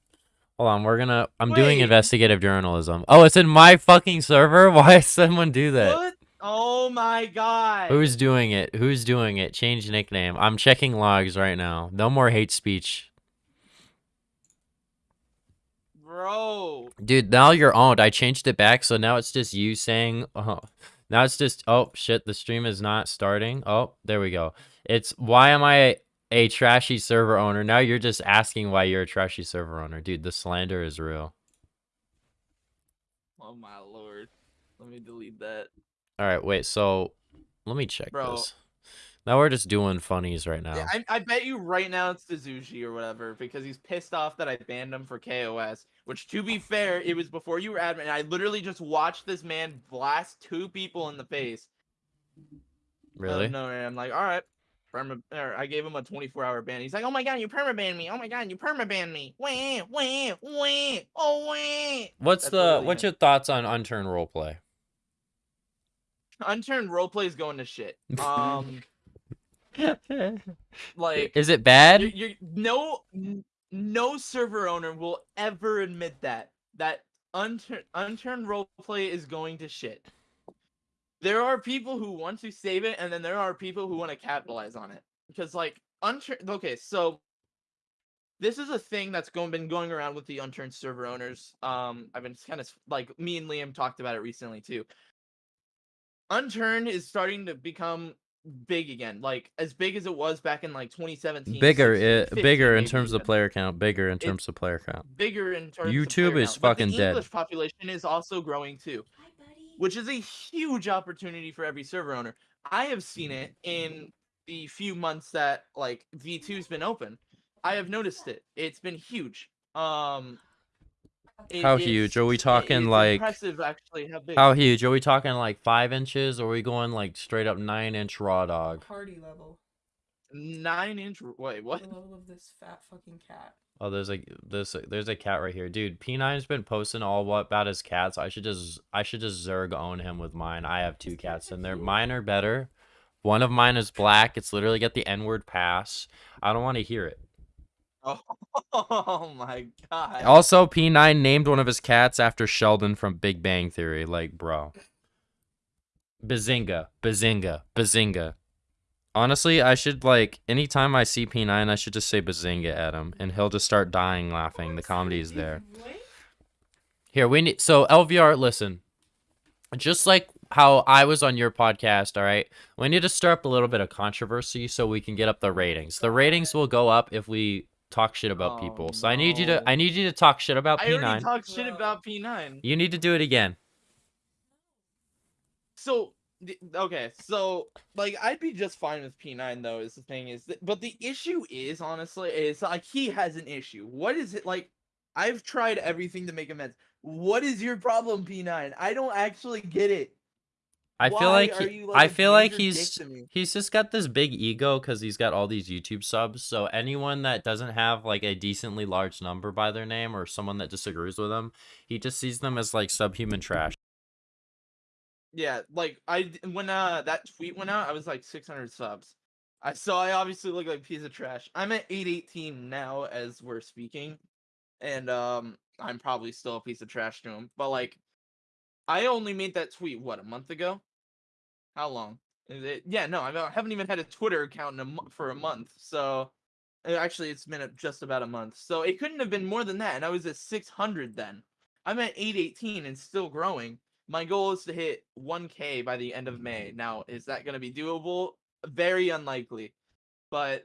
[SPEAKER 1] Hold on. We're gonna. I'm doing investigative journalism. Oh, it's in my fucking server. Why does someone do that?
[SPEAKER 2] What? Oh my god.
[SPEAKER 1] Who's doing it? Who's doing it? Change nickname. I'm checking logs right now. No more hate speech.
[SPEAKER 2] Bro.
[SPEAKER 1] Dude, now you're owned. I changed it back, so now it's just you saying, oh, now it's just, oh shit, the stream is not starting. Oh, there we go. It's why am I a trashy server owner? Now you're just asking why you're a trashy server owner. Dude, the slander is real.
[SPEAKER 2] Oh my lord. Let me delete that.
[SPEAKER 1] All right, wait, so let me check
[SPEAKER 2] Bro.
[SPEAKER 1] this. Now we're just doing funnies right now.
[SPEAKER 2] Yeah, I, I bet you right now it's Suzuki or whatever because he's pissed off that I banned him for KOS. Which, to be fair, it was before you were admin. And I literally just watched this man blast two people in the face.
[SPEAKER 1] Oh, really?
[SPEAKER 2] No, I'm like, all right. Perma, or I gave him a 24 hour ban. He's like, oh my god, you perma banned me. Oh my god, you perma banned me. Wah, wah, wah, oh wah.
[SPEAKER 1] What's
[SPEAKER 2] That's
[SPEAKER 1] the what's your thoughts on unturned roleplay?
[SPEAKER 2] Unturned roleplay is going to shit. Um, like,
[SPEAKER 1] is it bad?
[SPEAKER 2] you're, you're no no server owner will ever admit that that unturned unturned roleplay is going to shit. There are people who want to save it, and then there are people who want to capitalize on it. Because like unturned, okay, so this is a thing that's going been going around with the unturned server owners. Um, I've been kind of like me and Liam talked about it recently too. Unturned is starting to become big again, like as big as it was back in like 2017.
[SPEAKER 1] bigger
[SPEAKER 2] 16,
[SPEAKER 1] it
[SPEAKER 2] 15
[SPEAKER 1] bigger in terms of player count bigger in terms of player count
[SPEAKER 2] bigger in terms of
[SPEAKER 1] YouTube is
[SPEAKER 2] count,
[SPEAKER 1] fucking
[SPEAKER 2] the
[SPEAKER 1] dead.
[SPEAKER 2] English population is also growing too. Which is a huge opportunity for every server owner. I have seen it in the few months that like V2's been open. I have noticed it. It's been huge. Um it-
[SPEAKER 1] How huge? Are we talking,
[SPEAKER 2] it's
[SPEAKER 1] like-
[SPEAKER 2] impressive actually how big
[SPEAKER 1] how huge are we talking like five inches or are we going like straight up nine inch raw dog
[SPEAKER 3] Party level.
[SPEAKER 2] nine inch wait what
[SPEAKER 3] The level of this fat fucking cat.
[SPEAKER 1] Oh there's a there's a, there's a cat right here. Dude p9's been posting all what about his cats. I should just i should just zerg own him with mine. I have two cats and they're mine are better. One of mine is black. It's literally got the n-word pass. I don't want to hear it.
[SPEAKER 2] Oh my god.
[SPEAKER 1] Also, P9 named one of his cats after Sheldon from Big Bang Theory. Like, bro. Bazinga, Bazinga, Bazinga. Honestly, I should, like, anytime I see P9, I should just say Bazinga at him, and he'll just start dying laughing. The comedy is there. Here, we need. So, LVR, listen. Just like how I was on your podcast, all right? We need to stir up a little bit of controversy so we can get up the ratings. The ratings will go up if we talk shit about
[SPEAKER 2] Oh,
[SPEAKER 1] people. So I need you to I need you to talk shit about
[SPEAKER 2] I already
[SPEAKER 1] P9.
[SPEAKER 2] talked shit about P9
[SPEAKER 1] You need to do it again.
[SPEAKER 2] so okay so like i'd be just fine with p9 though is the thing is that, but the issue is honestly is like he has an issue what is it like i've tried everything to make amends what is your problem p9 i don't actually get it
[SPEAKER 1] I feel like he-
[SPEAKER 2] like,
[SPEAKER 1] I feel like he's he's just got this big ego cuz he's got all these YouTube subs. So anyone that doesn't have like a decently large number by their name or someone that disagrees with him, he just sees them as like subhuman trash.
[SPEAKER 2] Yeah like I when uh that tweet went out i was like 600 subs. I so i obviously look like a piece of trash. I'm at 818 now as we're speaking and um i'm probably still a piece of trash to him but like i only made that tweet what a month ago? How long? Is it yeah no I haven't even had a twitter account in a mo- for a month so uh, actually it's been just about a month so it couldn't have been more than that and i was at 600 then. I'm at 818 and still growing my goal is to hit 1k by the end of may now is that going to be doable very unlikely but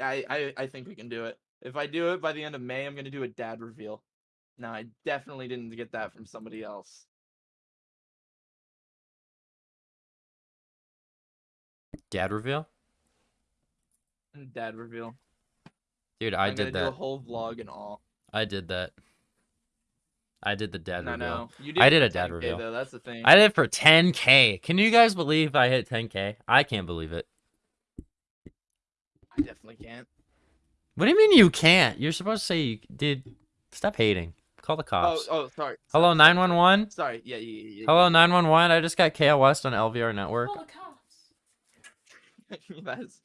[SPEAKER 2] I, I i think we can do it if i do it by the end of may i'm going to do a dad reveal now i definitely didn't get that from somebody else
[SPEAKER 1] Dad reveal?
[SPEAKER 2] Dad reveal.
[SPEAKER 1] Dude, I
[SPEAKER 2] I'm
[SPEAKER 1] did
[SPEAKER 2] gonna do a whole vlog and all.
[SPEAKER 1] I did that. I did the dad
[SPEAKER 2] I
[SPEAKER 1] reveal.
[SPEAKER 2] know. You
[SPEAKER 1] did
[SPEAKER 2] I
[SPEAKER 1] did a dad
[SPEAKER 2] 10K
[SPEAKER 1] reveal.
[SPEAKER 2] Though. That's the thing.
[SPEAKER 1] I did it for 10k. Can you guys believe I hit 10k? I can't believe it.
[SPEAKER 2] I definitely can't.
[SPEAKER 1] What do you mean you can't? You're supposed to say you did. Stop hating. Call the
[SPEAKER 2] Oh,
[SPEAKER 1] cops.
[SPEAKER 2] oh, oh, sorry.
[SPEAKER 1] Hello,
[SPEAKER 2] sorry, sorry,
[SPEAKER 1] 911.
[SPEAKER 2] Sorry. Yeah, yeah, yeah. yeah,
[SPEAKER 1] Hello, 911. I just got KL West on LVR network.
[SPEAKER 3] Call the cops.
[SPEAKER 2] yeah. That's,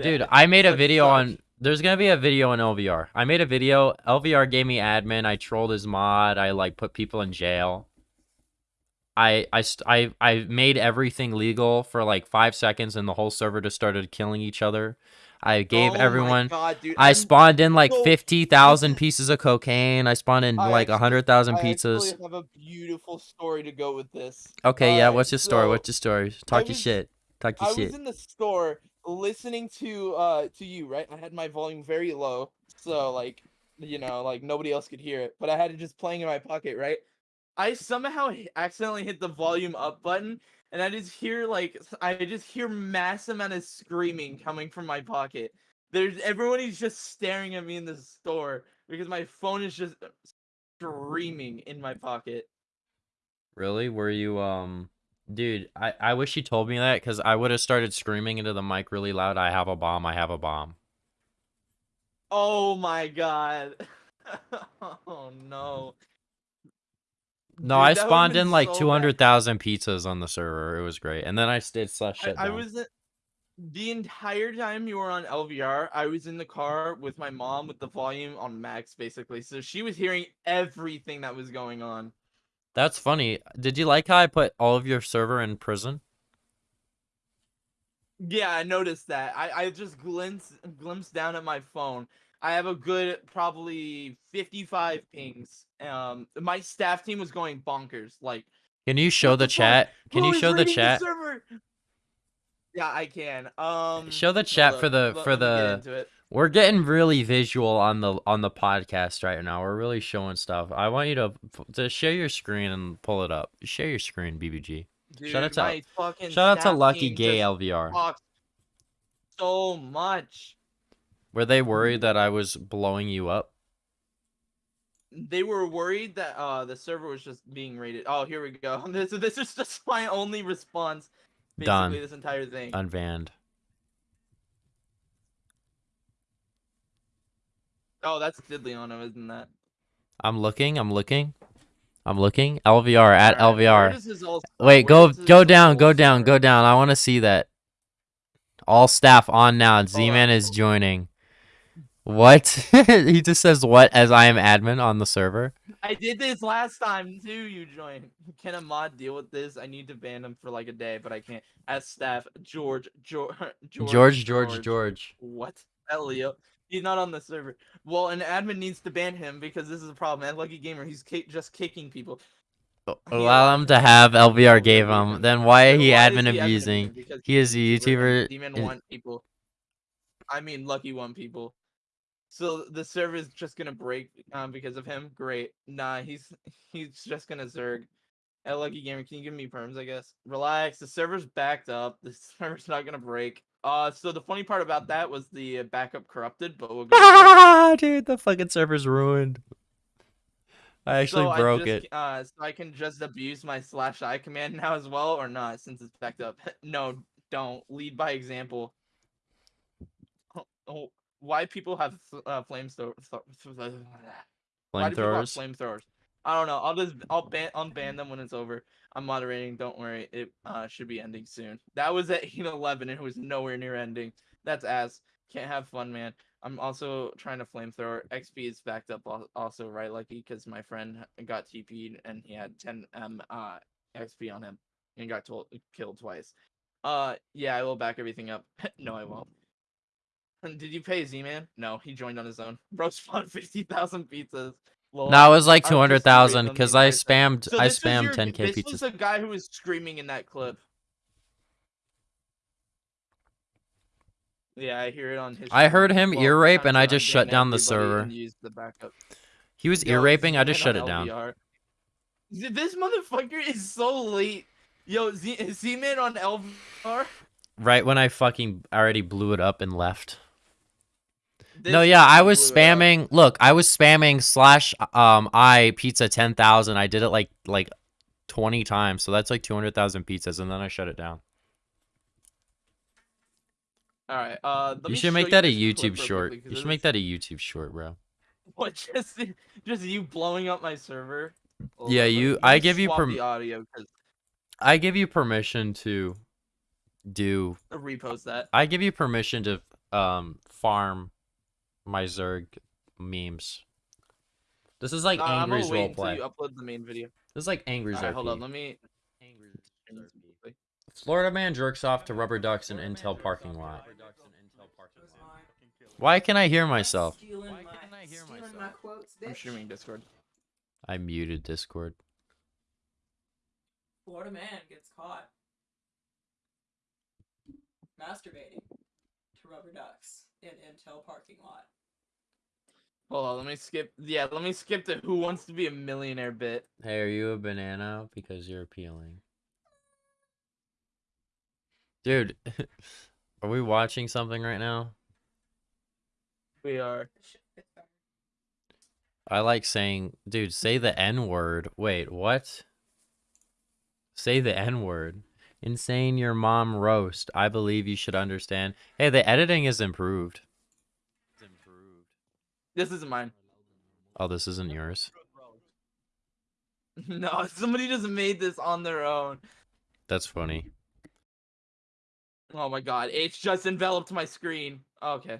[SPEAKER 1] Dude, I made a video
[SPEAKER 2] sucks.
[SPEAKER 1] on. There's gonna be a video on LVR. I made a video. LVR gave me admin. I trolled his mod. I like put people in jail. I I st- I I made everything legal for like five seconds, and the whole server just started killing each other. I gave
[SPEAKER 2] Oh
[SPEAKER 1] everyone.
[SPEAKER 2] God,
[SPEAKER 1] I spawned in like
[SPEAKER 2] so-
[SPEAKER 1] fifty thousand pieces of cocaine. I spawned in
[SPEAKER 2] I
[SPEAKER 1] like hundred thousand pizzas.
[SPEAKER 2] actually have a beautiful story to go with this.
[SPEAKER 1] Okay, yeah.
[SPEAKER 2] Uh,
[SPEAKER 1] What's your story?
[SPEAKER 2] so
[SPEAKER 1] What's your story? Talk your shit. Talk your
[SPEAKER 2] I
[SPEAKER 1] your
[SPEAKER 2] was
[SPEAKER 1] shit.
[SPEAKER 2] in the store listening to uh to you, right? I had my volume very low, so like you know, like nobody else could hear it, but I had it just playing in my pocket, right? I somehow accidentally hit the volume up button, and I just hear like I just hear mass amount of screaming coming from my pocket. There's everyone is just staring at me in the store because my phone is just screaming in my pocket.
[SPEAKER 1] Really? Were you um dude, I I wish you told me that cuz I would have started screaming into the mic really loud. I have a bomb. I have a bomb.
[SPEAKER 2] Oh my god. oh no.
[SPEAKER 1] No,
[SPEAKER 2] Dude,
[SPEAKER 1] I spawned in like
[SPEAKER 2] so
[SPEAKER 1] 200,000 pizzas on the server. It was great. And then I did slash shut
[SPEAKER 2] I, I was the entire time you were on LVR, I was in the car with my mom with the volume on max basically. So she was hearing everything that was going on.
[SPEAKER 1] That's funny. Did you like how I put all of your server in prison?
[SPEAKER 2] Yeah, I noticed that. I, I just glimpsed glimpsed down at my phone. I have a good probably 55 pings. Um my staff team was going bonkers. Like
[SPEAKER 1] Can you show the
[SPEAKER 2] the
[SPEAKER 1] chat? Can
[SPEAKER 2] "Who
[SPEAKER 1] you show the chat?
[SPEAKER 2] server?" Yeah, I can. Um
[SPEAKER 1] Show the chat
[SPEAKER 2] up,
[SPEAKER 1] for the-
[SPEAKER 2] let-
[SPEAKER 1] for the-. We're getting really visual on the on the podcast right now. We're really showing stuff. I want you to to share your screen and pull it up. Share your screen, BBG. Shout out to- Shout out to Lucky Gay LVR.
[SPEAKER 2] so much.
[SPEAKER 1] Were they worried that I was blowing you up?
[SPEAKER 2] They were worried that uh the server was just being raided. Oh, here we go. This this is just my only response. Basically,
[SPEAKER 1] Done.
[SPEAKER 2] this entire thing.
[SPEAKER 1] Unbanned.
[SPEAKER 2] Oh, that's Didleon, isn't that?
[SPEAKER 1] I'm looking. I'm looking. I'm looking. LVR at
[SPEAKER 2] where
[SPEAKER 1] LVR.
[SPEAKER 2] does his old-
[SPEAKER 1] Wait,
[SPEAKER 2] where
[SPEAKER 1] go go down, go down, go down. I want to see that. All staff on now. Z-Man is joining. What? he just says what as I am admin on the server.
[SPEAKER 2] I did this last time too. You joined. Can a mod deal with this? I need to ban him for like a day, but I can't. As staff, George, George, George,
[SPEAKER 1] George, George, George.
[SPEAKER 2] What? Elio. He's not on the server. Well, an admin needs to ban him because this is a problem. And Lucky Gamer, he's just kicking people.
[SPEAKER 1] Allow him to have LVR gave him. Then why
[SPEAKER 2] Then
[SPEAKER 1] he
[SPEAKER 2] why
[SPEAKER 1] admin
[SPEAKER 2] he
[SPEAKER 1] abusing?
[SPEAKER 2] Because
[SPEAKER 1] He is a YouTuber.
[SPEAKER 2] Demon
[SPEAKER 1] is-
[SPEAKER 2] want people. I mean, Lucky one people. So the server is just gonna break um, because of him. Great. Nah, he's he's just gonna zerg. Hey, Lucky Gamer, can you give me perms? I guess. Relax. The server's backed up. The server's not gonna break. Uh, so the funny part about that was the uh, backup corrupted, but we'll go. it.
[SPEAKER 1] Dude, the fucking server's ruined. I actually
[SPEAKER 2] so
[SPEAKER 1] broke
[SPEAKER 2] I just,
[SPEAKER 1] it.
[SPEAKER 2] Uh, so I can just abuse my slash i command now as well, or not, since it's backed up. no, don't lead by example. Oh, oh, why people have th- uh, flamethrower? Why do people have
[SPEAKER 1] Flamethrowers.
[SPEAKER 2] I don't know. I'll just I'll ban unban them when it's over. I'm moderating. Don't worry. It uh, should be ending soon. That was at 8:11 and it was nowhere near ending. That's ass. Can't have fun, man. I'm also trying to flamethrower. XP is backed up also, right? Lucky because my friend got TP'd and he had 10 M uh XP on him and got told killed twice. Uh yeah, I will back everything up. no, I won't. Did you pay Z-Man? No, he joined on his own. Bro spawned 50,000 pizzas.
[SPEAKER 1] No, it was like two hundred thousand because I spammed.
[SPEAKER 2] So
[SPEAKER 1] I spammed ten k
[SPEAKER 2] This was
[SPEAKER 1] pizzas.
[SPEAKER 2] the guy who was screaming in that clip. Yeah, I hear it on his.
[SPEAKER 1] I heard him ear rape and I just shut down the server.
[SPEAKER 2] the.
[SPEAKER 1] He was
[SPEAKER 2] Yo,
[SPEAKER 1] ear raping. I just shut it down.
[SPEAKER 2] This motherfucker is so late. Yo, Z Z-Man on LVR.
[SPEAKER 1] right when I fucking already blew it up and left. No, yeah, I was
[SPEAKER 2] blew it up.
[SPEAKER 1] spamming. Look, I was spamming slash um I pizza ten thousand. I did it like like twenty times, so that's like two hundred thousand pizzas, and then I shut it down.
[SPEAKER 2] All right. Uh, let
[SPEAKER 1] you should make that a YouTube short.
[SPEAKER 2] quickly,
[SPEAKER 1] You should make that a YouTube short, bro.
[SPEAKER 2] What just just you blowing up my server? Hold
[SPEAKER 1] Yeah, you- I give you
[SPEAKER 2] swap
[SPEAKER 1] perm-
[SPEAKER 2] audio because
[SPEAKER 1] I give you permission to do.
[SPEAKER 2] repost that.
[SPEAKER 1] I give you permission to um farm my Zerg memes. This is like
[SPEAKER 2] Uh, I'm gonna wait until
[SPEAKER 1] roleplay.
[SPEAKER 2] you upload the main video.
[SPEAKER 1] This is like Angry's
[SPEAKER 2] All right, hold on. Let me.
[SPEAKER 1] Florida man jerks off to rubber ducks in Intel parking lot. Why can I hear myself? Why can't I hear
[SPEAKER 3] stealing
[SPEAKER 1] myself?
[SPEAKER 3] my quotes,
[SPEAKER 2] I'm streaming Discord.
[SPEAKER 1] I muted Discord.
[SPEAKER 3] Florida man gets caught masturbating to rubber ducks in Intel parking lot.
[SPEAKER 2] Hold on. Let me skip. Yeah, let me skip the Who Wants to Be a Millionaire bit.
[SPEAKER 1] Hey, are you a banana? Because you're appealing. Dude, are we watching something right now?
[SPEAKER 2] We are.
[SPEAKER 3] This shit fits better.
[SPEAKER 1] I like saying, dude, say the N word. Wait, what? Say the N word. Insane your mom roast. I believe you should understand. Hey, the editing is improved.
[SPEAKER 2] This isn't mine.
[SPEAKER 1] Oh, this isn't yours.
[SPEAKER 2] No, somebody just made this on their own.
[SPEAKER 1] That's funny.
[SPEAKER 2] Oh my god, it's just enveloped my screen. Okay.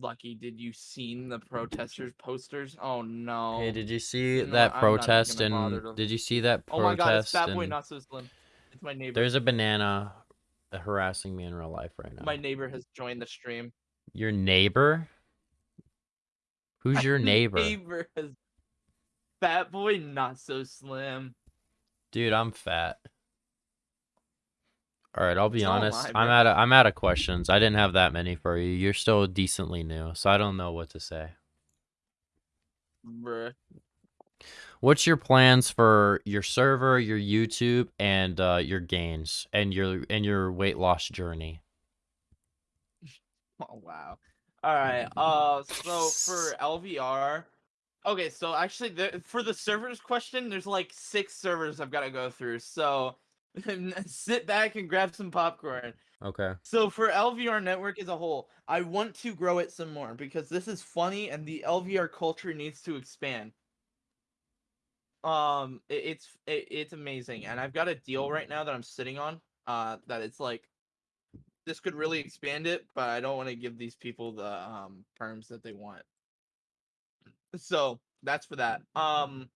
[SPEAKER 2] Lucky, did you seen the protesters posters? Oh no.
[SPEAKER 1] Hey, did you see
[SPEAKER 2] No,
[SPEAKER 1] that protest and did you see that protest?
[SPEAKER 2] oh my god, it's Fat Boy Not So Slim. It's my neighbor.
[SPEAKER 1] there's a banana Uh, harassing me in real life right now.
[SPEAKER 2] My neighbor has joined the stream.
[SPEAKER 1] Your neighbor? Who's your neighbor?
[SPEAKER 2] neighbor has Fat Boy Not So Slim.
[SPEAKER 1] Dude, I'm fat. All right, I'll be
[SPEAKER 2] So am
[SPEAKER 1] honest.
[SPEAKER 2] I,
[SPEAKER 1] I'm out of I'm out of questions. I didn't have that many for you. You're still decently new, so I don't know what to say.
[SPEAKER 2] Bruh.
[SPEAKER 1] What's your plans for your server, your YouTube, and uh, your gains and your and your weight loss journey?
[SPEAKER 2] Oh wow. All right. Uh, so for LVR, okay. So actually, the, for the servers question, there's like six servers I've got to go through. So sit back and grab some popcorn.
[SPEAKER 1] Okay.
[SPEAKER 2] So for LVR network as a whole, I want to grow it some more because this is funny and the LVR culture needs to expand. Um, it, it's it, it's amazing, and I've got a deal right now that I'm sitting on. Uh, that it's like this could really expand it, but I don't want to give these people the um that they want. So that's for that. Um,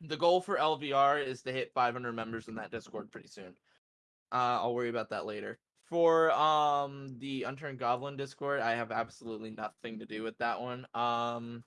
[SPEAKER 2] the goal for LVR is to hit 500 members in that Discord pretty soon. Uh, I'll worry about that later. For um the Unturned Goblin Discord, I have absolutely nothing to do with that one. Um,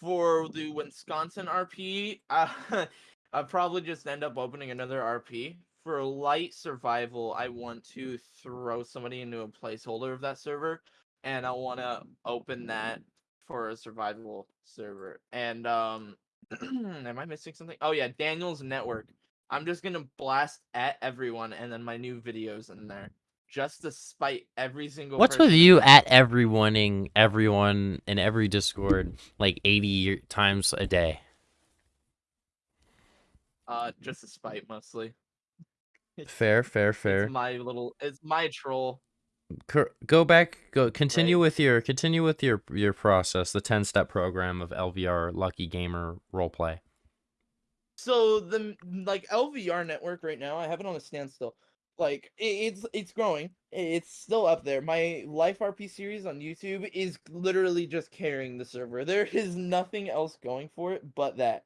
[SPEAKER 2] for the Wisconsin RP, uh, I'll probably just end up opening another RP. For light survival, I want to throw somebody into a placeholder of that server, and I want to open that for a survival server. And um, am I missing something? Oh yeah, Daniel's network. I'm just gonna blast at everyone, and then my new videos in there, just to spite every single.
[SPEAKER 1] What's
[SPEAKER 2] person
[SPEAKER 1] with you
[SPEAKER 2] there.
[SPEAKER 1] at everyoneing everyone in every Discord like 80 year- times a day?
[SPEAKER 2] Uh, just to spite mostly. It's-
[SPEAKER 1] Fair, fair, fair.
[SPEAKER 2] It's my little. It's my troll.
[SPEAKER 1] Go back. Go continue
[SPEAKER 2] Right.
[SPEAKER 1] with your continue with your your process. The 10 step program of LVR Lucky Gamer roleplay.
[SPEAKER 2] So the like LVR network right now, I have it on a standstill. Like it, it's it's growing. It's still up there. My Life RP series on YouTube is literally just carrying the server. There is nothing else going for it but that.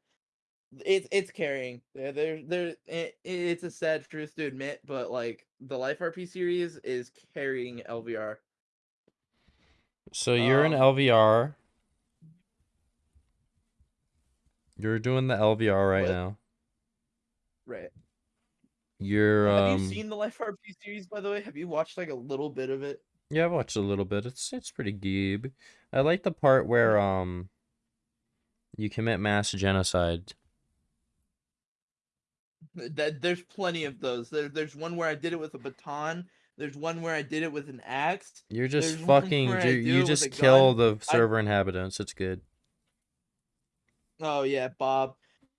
[SPEAKER 2] It's it's carrying. There there there. It, it's a sad truth to admit, but like the Life RP series is carrying LVR.
[SPEAKER 1] So you're
[SPEAKER 2] Um,
[SPEAKER 1] LVR. You're doing the LVR right
[SPEAKER 2] What?
[SPEAKER 1] now.
[SPEAKER 2] Right.
[SPEAKER 1] You're um
[SPEAKER 2] Have you seen the Life RP series by the way? Have you watched like a little bit of it?
[SPEAKER 1] Yeah, I've watched a little bit. It's it's pretty good. I like the part where um you commit mass genocide
[SPEAKER 2] That there's plenty of those. There, there's one where I did it with a baton. There's one where I did it with an axe.
[SPEAKER 1] You're just
[SPEAKER 2] There's
[SPEAKER 1] fucking. You, you just kill
[SPEAKER 2] gun.
[SPEAKER 1] the server inhabitants. It's good.
[SPEAKER 2] Oh yeah, Bob.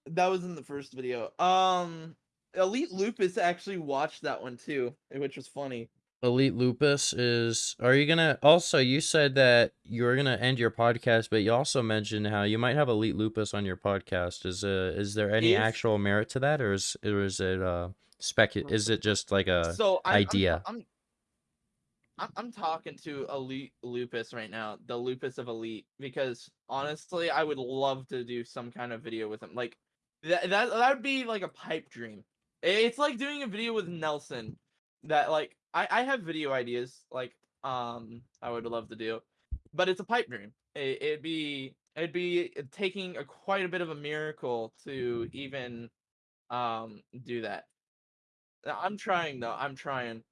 [SPEAKER 2] That was in the first video. Um, Elite Lupus actually watched that one too, which was funny.
[SPEAKER 1] Elite Lupus is. Are you gonna? Also, you said that you were gonna end your podcast, but you also mentioned how you might have Elite Lupus on your podcast. Is uh, is there any actual merit to that, or is or is it uh spec? Is it just like a?
[SPEAKER 2] so I'm-
[SPEAKER 1] idea.
[SPEAKER 2] I'm, I'm, I'm talking to Elite Lupus right now, the Lupus of Elite, because honestly, I would love to do some kind of video with him. Like that that that would be like a pipe dream. It's like doing a video with Nelson. That like I I have video ideas like um I would love to do, but it's a pipe dream. It, it'd be it'd be taking a quite a bit of a miracle to even um do that. I'm trying though. I'm trying.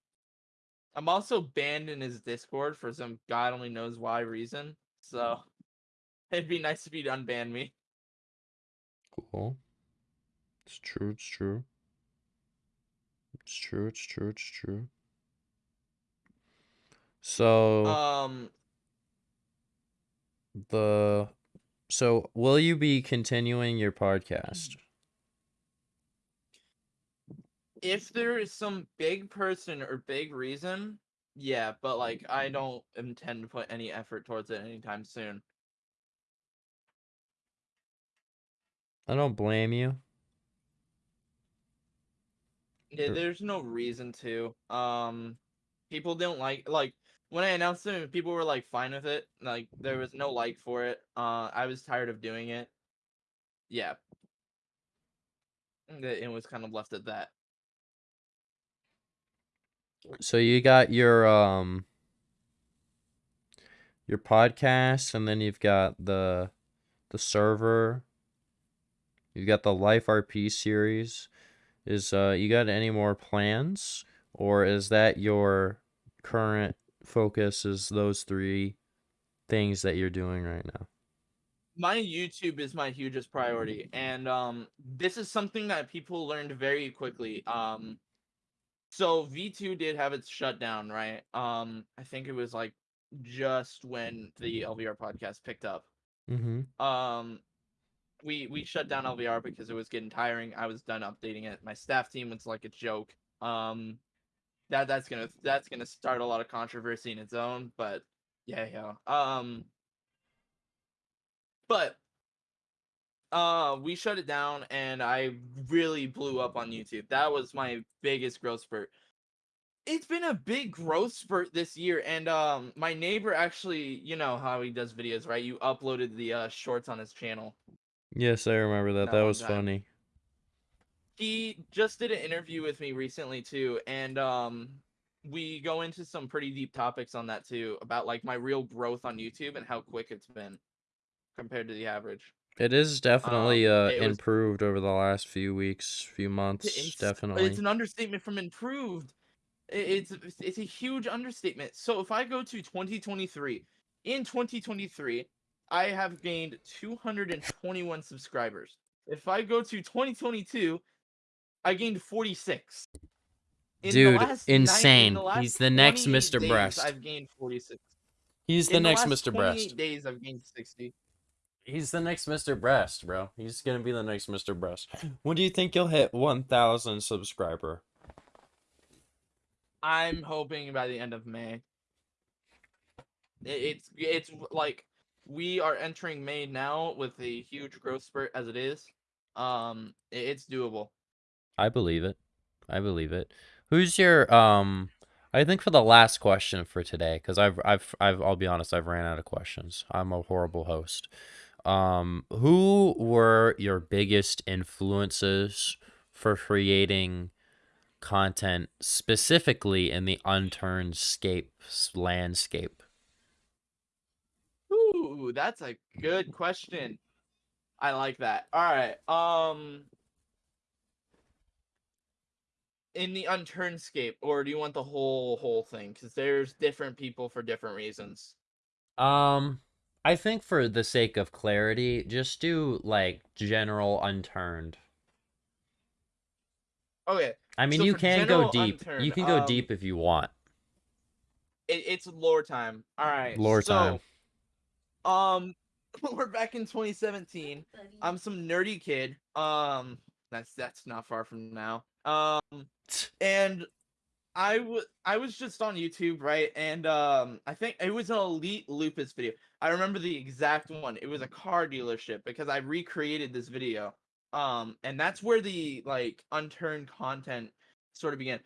[SPEAKER 2] I'm also banned in his Discord for some god only knows why reason. So it'd be nice if he'd unban me.
[SPEAKER 1] Cool. It's true. It's true. It's true. It's true. It's true. So
[SPEAKER 2] Um,
[SPEAKER 1] the so will you be continuing your podcast?
[SPEAKER 2] if there is some big person or big reason, yeah, but like I don't intend to put any effort towards it anytime soon.
[SPEAKER 1] I don't blame you.
[SPEAKER 2] Yeah, there's no reason to. Um, people don't like like when I announced it, people were like fine with it. Like there was no like for it. Uh, I was tired of doing it. Yeah. It was kind of left at that.
[SPEAKER 1] So you got your um your podcast and then you've got the the server. You've got the Life RP series. Is uh you got any more plans or is that your current focus is those three things that you're doing right now?
[SPEAKER 2] my YouTube is my hugest priority, and um, this is something that people learned very quickly. Um, so V two did have its shutdown, right? Um, I think it was like just when the LVR podcast picked up.
[SPEAKER 1] Mhm.
[SPEAKER 2] Um, we we shut down LVR because it was getting tiring. I was done updating it. My staff team was like a joke. Um, that that's gonna that's gonna start a lot of controversy in its own, but yeah, yeah. Um, but uh we shut it down and I really blew up on YouTube. That was my biggest growth spurt. It's been a big growth spurt this year and um my neighbor actually, you know how he does videos, right? You uploaded the uh shorts on his channel.
[SPEAKER 1] Yes, I remember that.
[SPEAKER 2] That
[SPEAKER 1] That was
[SPEAKER 2] time.
[SPEAKER 1] funny.
[SPEAKER 2] He just did an interview with me recently too and um we go into some pretty deep topics on that too about like my real growth on YouTube and how quick it's been compared to the average.
[SPEAKER 1] It is definitely uh
[SPEAKER 2] it was-
[SPEAKER 1] improved over the last few weeks, few months,
[SPEAKER 2] It's,
[SPEAKER 1] definitely.
[SPEAKER 2] It's an understatement from improved. It's it's- it's a huge understatement. So if I go to 2023, in 2023, I have gained 221 subscribers. If I go to 2022, I gained 46. In the
[SPEAKER 1] Dude,
[SPEAKER 2] last nine- in
[SPEAKER 1] insane.
[SPEAKER 2] the last
[SPEAKER 1] He's the next Mr.
[SPEAKER 2] days,
[SPEAKER 1] Breast.
[SPEAKER 2] I've gained 46.
[SPEAKER 1] He's the
[SPEAKER 2] In
[SPEAKER 1] next
[SPEAKER 2] last
[SPEAKER 1] Mr.
[SPEAKER 2] 28
[SPEAKER 1] Breast.
[SPEAKER 2] days, I've gained 60.
[SPEAKER 1] He's the next Mr. Breast, bro. He's gonna be the next Mr. Breast. When do you think you'll hit 1,000 subscriber?
[SPEAKER 2] I'm hoping by the end of May. It's it's like we are entering May now with a huge growth spurt as it is. Um, it's doable.
[SPEAKER 1] I believe it. I believe it. Who's your um? I think for the last question for today, because I've I've I've I'll be honest, I've ran out of questions. I'm a horrible host. Um, who were your biggest influences for creating content specifically in the unturned scape landscape?
[SPEAKER 2] Ooh, that's a good question. I like that. All right. Um, in the unturned scape, or do you want the whole whole thing? Because there's different people for different reasons.
[SPEAKER 1] Um, I think for the sake of clarity, just do like general unturned.
[SPEAKER 2] Okay,
[SPEAKER 1] I mean,
[SPEAKER 2] So
[SPEAKER 1] you can go deep.
[SPEAKER 2] unturned,
[SPEAKER 1] you can go
[SPEAKER 2] um,
[SPEAKER 1] deep if you want.
[SPEAKER 2] it, it's lore time. All right.
[SPEAKER 1] Lore
[SPEAKER 2] so,
[SPEAKER 1] time.
[SPEAKER 2] Um, we're back in 2017. I'm some nerdy kid. Um, that's that's not far from now. Um, and I was I was just on YouTube, right? And um, I think it was an Elite Lupus video. I remember the exact one. It was a car dealership because I recreated this video. Um, and that's where the like unturned content sort of began.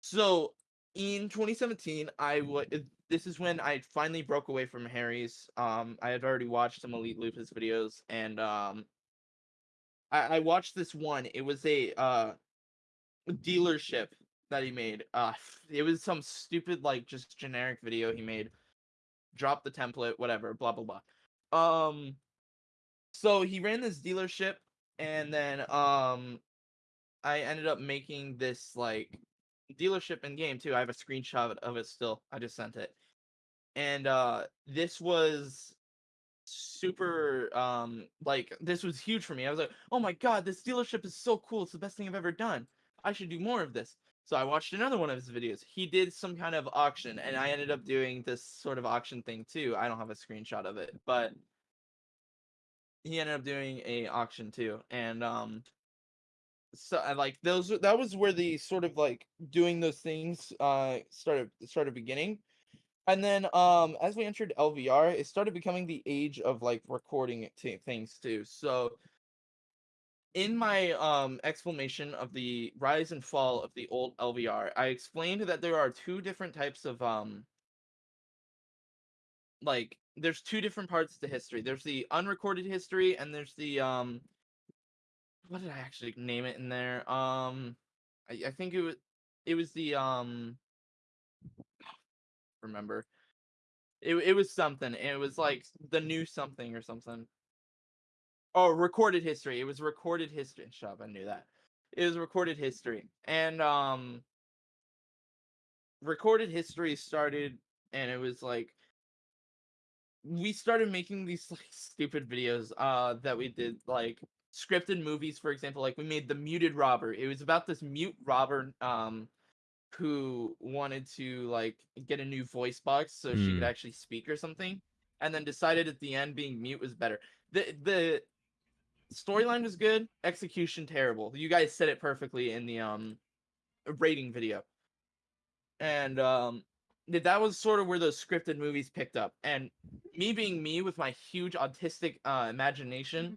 [SPEAKER 2] So in 2017, I would. This is when I finally broke away from Harry's. Um, I had already watched some Elite Lupus videos, and um, I, I watched this one. It was a uh dealership that he made. Uh, it was some stupid like just generic video he made. Drop the template, whatever, blah blah blah. Um, so he ran this dealership, and then um, I ended up making this like dealership in game too. I have a screenshot of it still. I just sent it. And uh this was super um like this was huge for me. I was like, "Oh my god, this dealership is so cool. It's the best thing I've ever done. I should do more of this." So I watched another one of his videos. He did some kind of auction and I ended up doing this sort of auction thing too. I don't have a screenshot of it, but he ended up doing a auction too. And um so like those that was where the sort of like doing those things uh started started beginning. And then um as we entered lvr it started becoming the age of like recording t- things too. So in my um explanation of the rise and fall of the old lvr i explained that there are two different types of um like there's two different parts to history. There's the unrecorded history and there's the um what did I actually name it in there? Um, I, I think it was it was the um remember it it was something. It was like the new something or something. Oh, recorded history. It was recorded history. Shut up, I knew that. It was recorded history, and um, recorded history started, and it was like we started making these like stupid videos uh that we did like scripted movies for example like we made the muted robber. It was about this mute robber um who wanted to like get a new voice box so she could
[SPEAKER 1] Hmm.
[SPEAKER 2] actually speak or something and then decided at the end being mute was better. The the storyline was good execution terrible. You guys said it perfectly in the um rating video. And um that was sort of where those scripted movies picked up. And me being me with my huge autistic uh imagination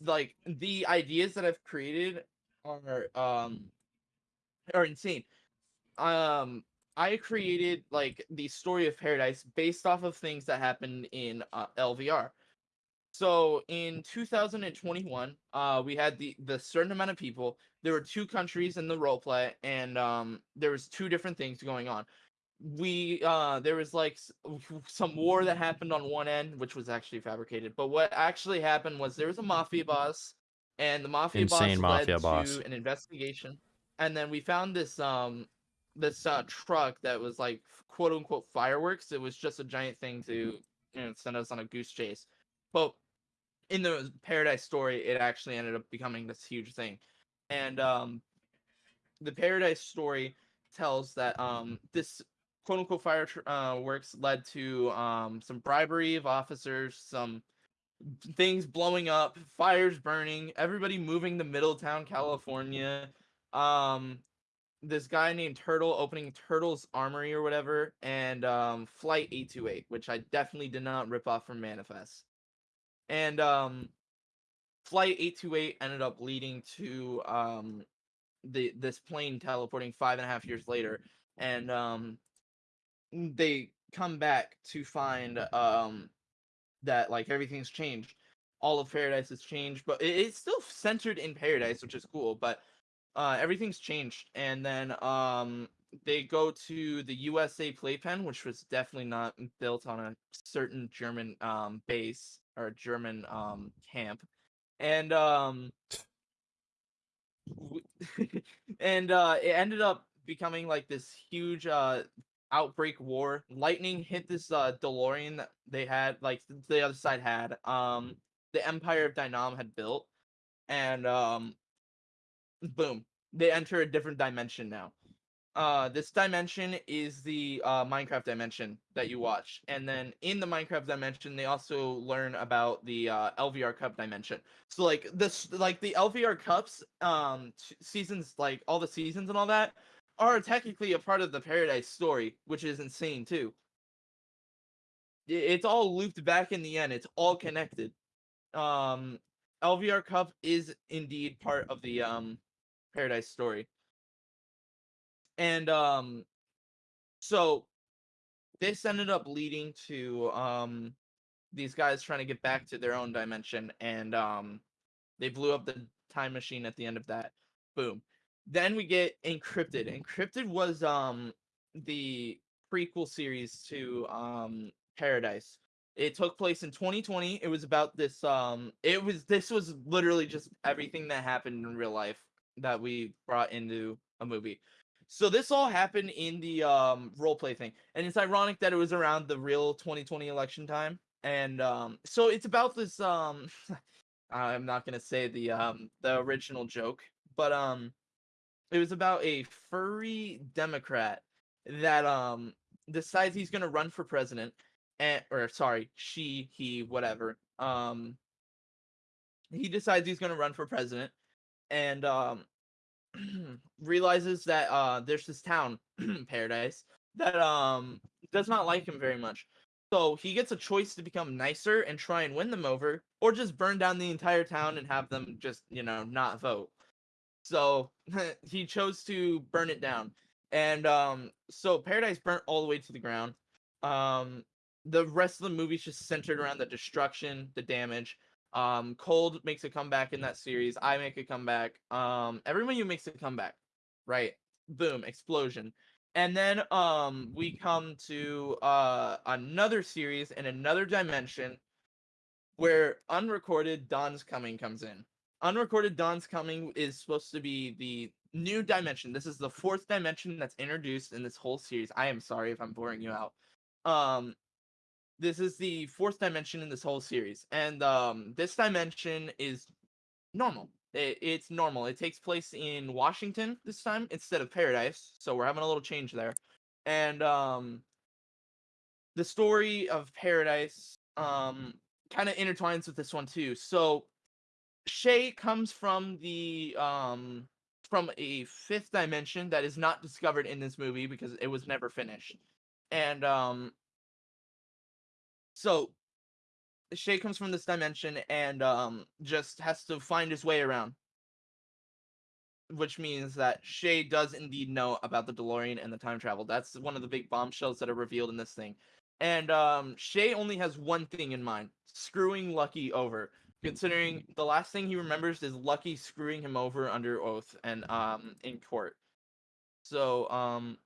[SPEAKER 2] like the ideas that I've created are um are insane. Um I created like the story of paradise based off of things that happened in uh, LVR. So in 2021, uh we had the the certain amount of people. There were two countries in the role play and um there was two different things going on. We uh there was like some war that happened on one end which was actually fabricated. But what actually happened was there was a mafia boss and the mafia
[SPEAKER 1] Insane
[SPEAKER 2] boss
[SPEAKER 1] mafia
[SPEAKER 2] led
[SPEAKER 1] boss.
[SPEAKER 2] to an investigation and then we found this um this uh truck that was like quote unquote fireworks. It was just a giant thing to you know send us on a goose chase. But in the paradise story, it actually ended up becoming this huge thing. And um the paradise story tells that um this quote unquote fire tr- uh, works led to um some bribery of officers, some things blowing up, fires burning, everybody moving to Middletown, California. Um this guy named Turtle opening Turtle's Armory or whatever, and um Flight 828, which I definitely did not rip off from Manifest. And um Flight 828 ended up leading to um the this plane teleporting five and a half years later, and um they come back to find um that like everything's changed. All of paradise has changed, but it, it's still centered in paradise, which is cool. But uh, everything's changed, and then um they go to the USA playpen, which was definitely not built on a certain German um base or German um camp, and um and uh it ended up becoming like this huge uh outbreak war lightning hit this uh delorean that they had like the other side had um the empire of dynam had built and um boom they enter a different dimension now. Uh, this dimension is the uh, Minecraft dimension that you watch, and then in the Minecraft dimension, they also learn about the uh, LVR Cup dimension. So like this, like the LVR Cups, um, t- seasons, like all the seasons and all that, are technically a part of the Paradise story, which is insane too. It's all looped back in the end. It's all connected. Um, LVR Cup is indeed part of the um Paradise story. And um so this ended up leading to um these guys trying to get back to their own dimension and um they blew up the time machine at the end of that. Boom. Then we get Encrypted. Encrypted was um the prequel series to um Paradise. It took place in 2020. It was about this um it was this was literally just everything that happened in real life that we brought into a movie. So this all happened in the um role play thing. And it's ironic that it was around the real 2020 election time. And um so it's about this um I'm not going to say the um the original joke, but um it was about a furry democrat that um decides he's going to run for president and or sorry, she, he, whatever. Um he decides he's going to run for president and um realizes that uh there's this town paradise that um does not like him very much so he gets a choice to become nicer and try and win them over or just burn down the entire town and have them just you know not vote so he chose to burn it down and um so paradise burnt all the way to the ground um the rest of the movie's just centered around the destruction the damage um, Cold makes a comeback in that series. I make a comeback. Um, everyone you makes a comeback, right? Boom, explosion. And then um, we come to uh another series in another dimension where unrecorded Dawn's Coming comes in. Unrecorded Dawn's Coming is supposed to be the new dimension. This is the fourth dimension that's introduced in this whole series. I am sorry if I'm boring you out. Um, this is the fourth dimension in this whole series and um this dimension is normal it, it's normal it takes place in washington this time instead of paradise so we're having a little change there and um the story of paradise um kind of intertwines with this one too so shay comes from the um from a fifth dimension that is not discovered in this movie because it was never finished and um so Shay comes from this dimension and um just has to find his way around. Which means that Shay does indeed know about the DeLorean and the time travel. That's one of the big bombshells that are revealed in this thing. And um Shay only has one thing in mind, screwing Lucky over. Considering the last thing he remembers is Lucky screwing him over under oath and um in court. So um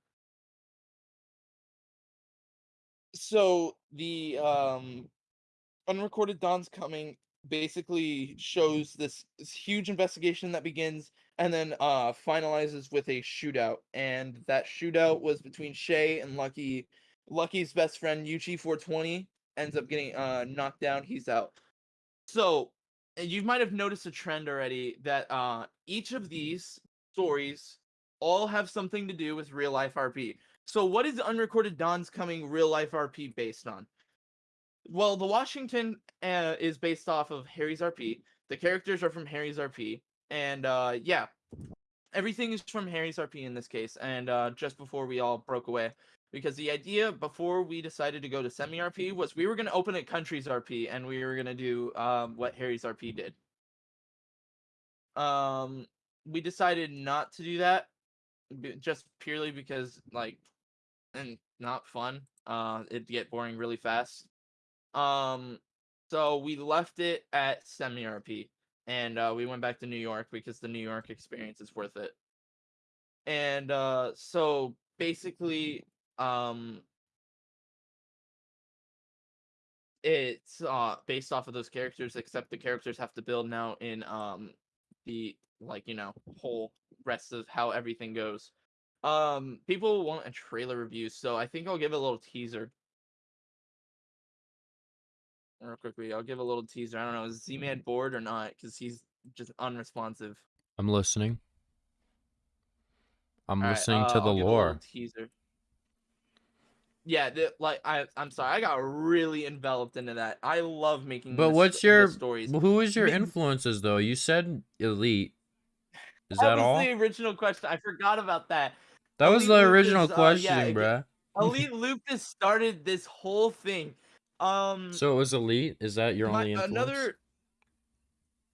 [SPEAKER 2] so the um unrecorded Dawn's coming basically shows this, this huge investigation that begins and then uh finalizes with a shootout and that shootout was between shay and lucky lucky's best friend yuchi 420 ends up getting uh knocked down he's out so you might have noticed a trend already that uh each of these stories all have something to do with real life rp so, what is Unrecorded Dawn's Coming real life RP based on? Well, the Washington uh, is based off of Harry's RP. The characters are from Harry's RP, and uh, yeah, everything is from Harry's RP in this case. And uh, just before we all broke away, because the idea before we decided to go to semi RP was we were going to open a country's RP, and we were going to do um, what Harry's RP did. Um, we decided not to do that, just purely because like and not fun. Uh, it'd get boring really fast. Um, so we left it at semi RP, and uh, we went back to New York because the New York experience is worth it. And uh, so basically, um, it's uh based off of those characters, except the characters have to build now in um the like you know whole rest of how everything goes. Um, people want a trailer review, so I think I'll give a little teaser. Real quickly, I'll give a little teaser. I don't know, is Z-Man bored or not? Because he's just unresponsive.
[SPEAKER 1] I'm listening. I'm
[SPEAKER 2] Alright,
[SPEAKER 1] listening to
[SPEAKER 2] uh,
[SPEAKER 1] the
[SPEAKER 2] I'll give a
[SPEAKER 1] lore.
[SPEAKER 2] Teaser. Yeah, the, like I, I'm sorry, I got really enveloped into that. I love making.
[SPEAKER 1] But what's your
[SPEAKER 2] stories?
[SPEAKER 1] who is your influences though? You said elite. Is
[SPEAKER 2] that
[SPEAKER 1] that
[SPEAKER 2] was
[SPEAKER 1] all?
[SPEAKER 2] the original question. I forgot about that.
[SPEAKER 1] That was the original
[SPEAKER 2] is, uh, yeah,
[SPEAKER 1] question, bruh.
[SPEAKER 2] Elite Lupus started this whole thing. Um,
[SPEAKER 1] So it was elite. Is that your
[SPEAKER 2] my-
[SPEAKER 1] only influence?
[SPEAKER 2] another.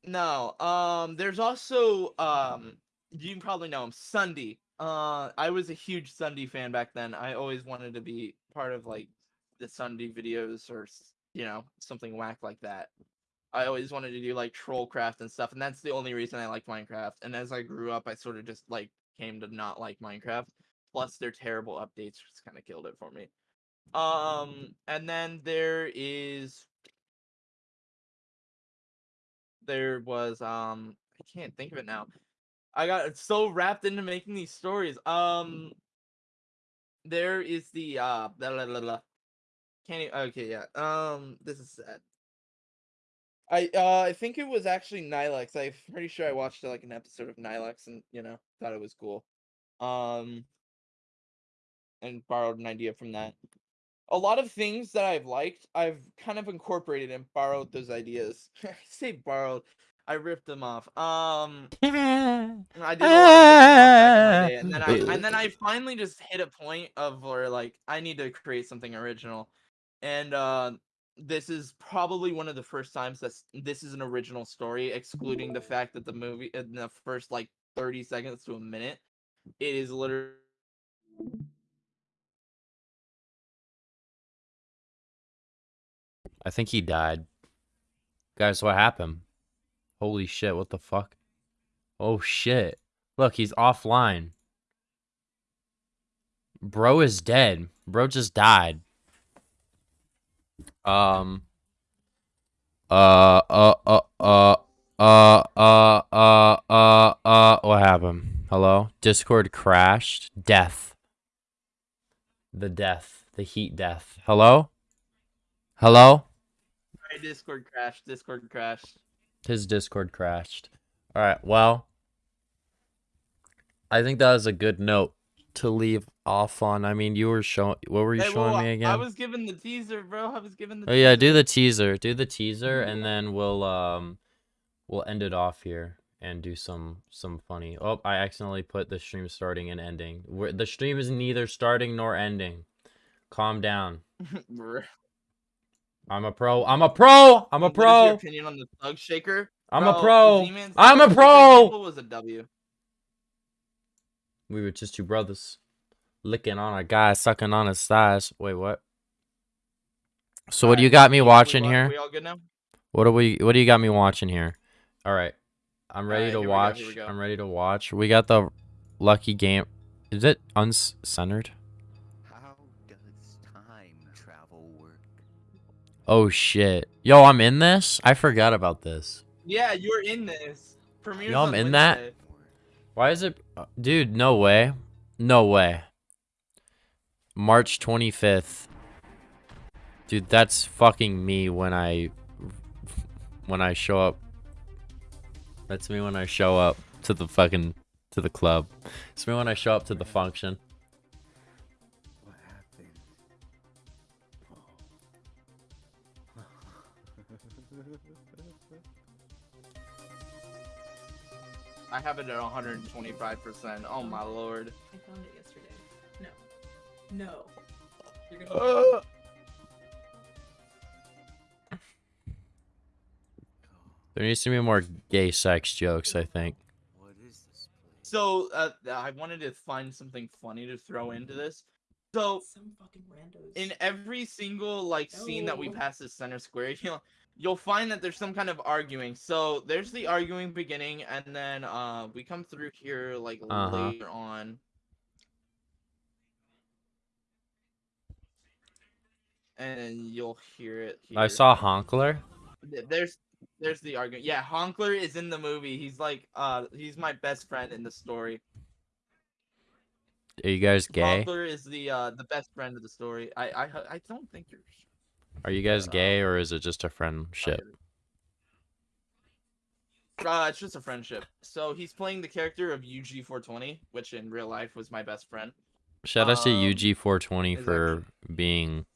[SPEAKER 2] No, um, there's also um, you probably know him, Sunday. Uh, I was a huge Sunday fan back then. I always wanted to be part of like the Sunday videos or you know something whack like that. I always wanted to do like Trollcraft and stuff, and that's the only reason I liked Minecraft. And as I grew up, I sort of just like came to not like Minecraft. Plus, their terrible updates just kind of killed it for me. Um, and then there is there was um I can't think of it now. I got so wrapped into making these stories. Um there is the uh blah, blah, blah, blah. can't e- okay yeah. Um this is sad. I uh I think it was actually Nilex. I'm pretty sure I watched like an episode of Nilex and you know thought it was cool. Um and borrowed an idea from that. A lot of things that I've liked, I've kind of incorporated and borrowed those ideas. I say borrowed, I ripped them off. Um, I did a lot of ripping back in my day, and then I and then I finally just hit a point of where like I need to create something original, and uh, this is probably one of the first times that this is an original story, excluding the fact that the movie in the first like thirty seconds to a minute, it is literally.
[SPEAKER 1] I think he died. Guys, what happened? Holy shit, what the fuck? Oh shit. Look, he's offline. Bro is dead. Bro just died. Um uh uh uh uh uh uh uh uh uh what happened? Hello? Discord crashed. Death. The death. The heat death. Hello? Hello?
[SPEAKER 2] Discord crashed. Discord crashed.
[SPEAKER 1] His Discord crashed. All right. Well, I think that was a good note to leave off on. I mean, you were showing. What were you
[SPEAKER 2] Hey,
[SPEAKER 1] showing
[SPEAKER 2] well,
[SPEAKER 1] me again?
[SPEAKER 2] I was giving the teaser, bro. I was giving the.
[SPEAKER 1] oh yeah, do the teaser. Do the teaser, and then we'll um, we'll end it off here and do some some funny. Oh, I accidentally put the stream starting and ending. Where the stream is neither starting nor ending. Calm down. I'm a pro. I'm a pro. I'm a pro.
[SPEAKER 2] What is your opinion on the thug shaker?
[SPEAKER 1] I'm a pro. I'm a pro.
[SPEAKER 2] Was a W.
[SPEAKER 1] We were just two brothers licking on a guy, sucking on his thighs. Wait, what? So what do you got me
[SPEAKER 2] we
[SPEAKER 1] watching here?
[SPEAKER 2] We all good now?
[SPEAKER 1] What do we what do you got me watching here? All right. I'm ready
[SPEAKER 2] Alright,
[SPEAKER 1] to
[SPEAKER 2] here we go,
[SPEAKER 1] watch.
[SPEAKER 2] go.
[SPEAKER 1] I'm ready to watch. We got the lucky game. Is it uncensored? Oh shit. Yo, I'm in this? I forgot about this.
[SPEAKER 2] Yeah, you're in this. Premieres
[SPEAKER 1] Yo, I'm in that? Why is it Dude, no way. No way. March 25th. Dude, that's fucking me when I when I show up. That's me when I show up to the fucking to the club. It's me when I show up to the function.
[SPEAKER 2] I have it at 125%. Oh my lord.
[SPEAKER 3] I found it yesterday. No. No. You're gonna.
[SPEAKER 2] Uh,
[SPEAKER 1] There needs to be more gay sex jokes, I think.
[SPEAKER 4] What is this place?
[SPEAKER 2] so uh, I wanted to find something funny to throw into this. So
[SPEAKER 3] Some fucking randos.
[SPEAKER 2] in every single like scene that we pass the center square, you'll you'll find that there's some kind of arguing. So there's the arguing beginning, and then uh we come through here like
[SPEAKER 1] Uh-huh.
[SPEAKER 2] later on. And you'll hear it. Here.
[SPEAKER 1] I saw Honkler.
[SPEAKER 2] There's there's the argument. Yeah, Honkler is in the movie. He's like uh he's my best friend in the story.
[SPEAKER 1] Are you guys gay?
[SPEAKER 2] Honkler is the uh the best friend of the story. I I I don't think you're
[SPEAKER 1] Are you guys gay or is it just a friendship?
[SPEAKER 2] Uh, it's just a friendship. So he's playing the character of UG420, which in real life was my best friend.
[SPEAKER 1] Shout out to
[SPEAKER 2] Um,
[SPEAKER 1] UG420
[SPEAKER 2] is
[SPEAKER 1] for being.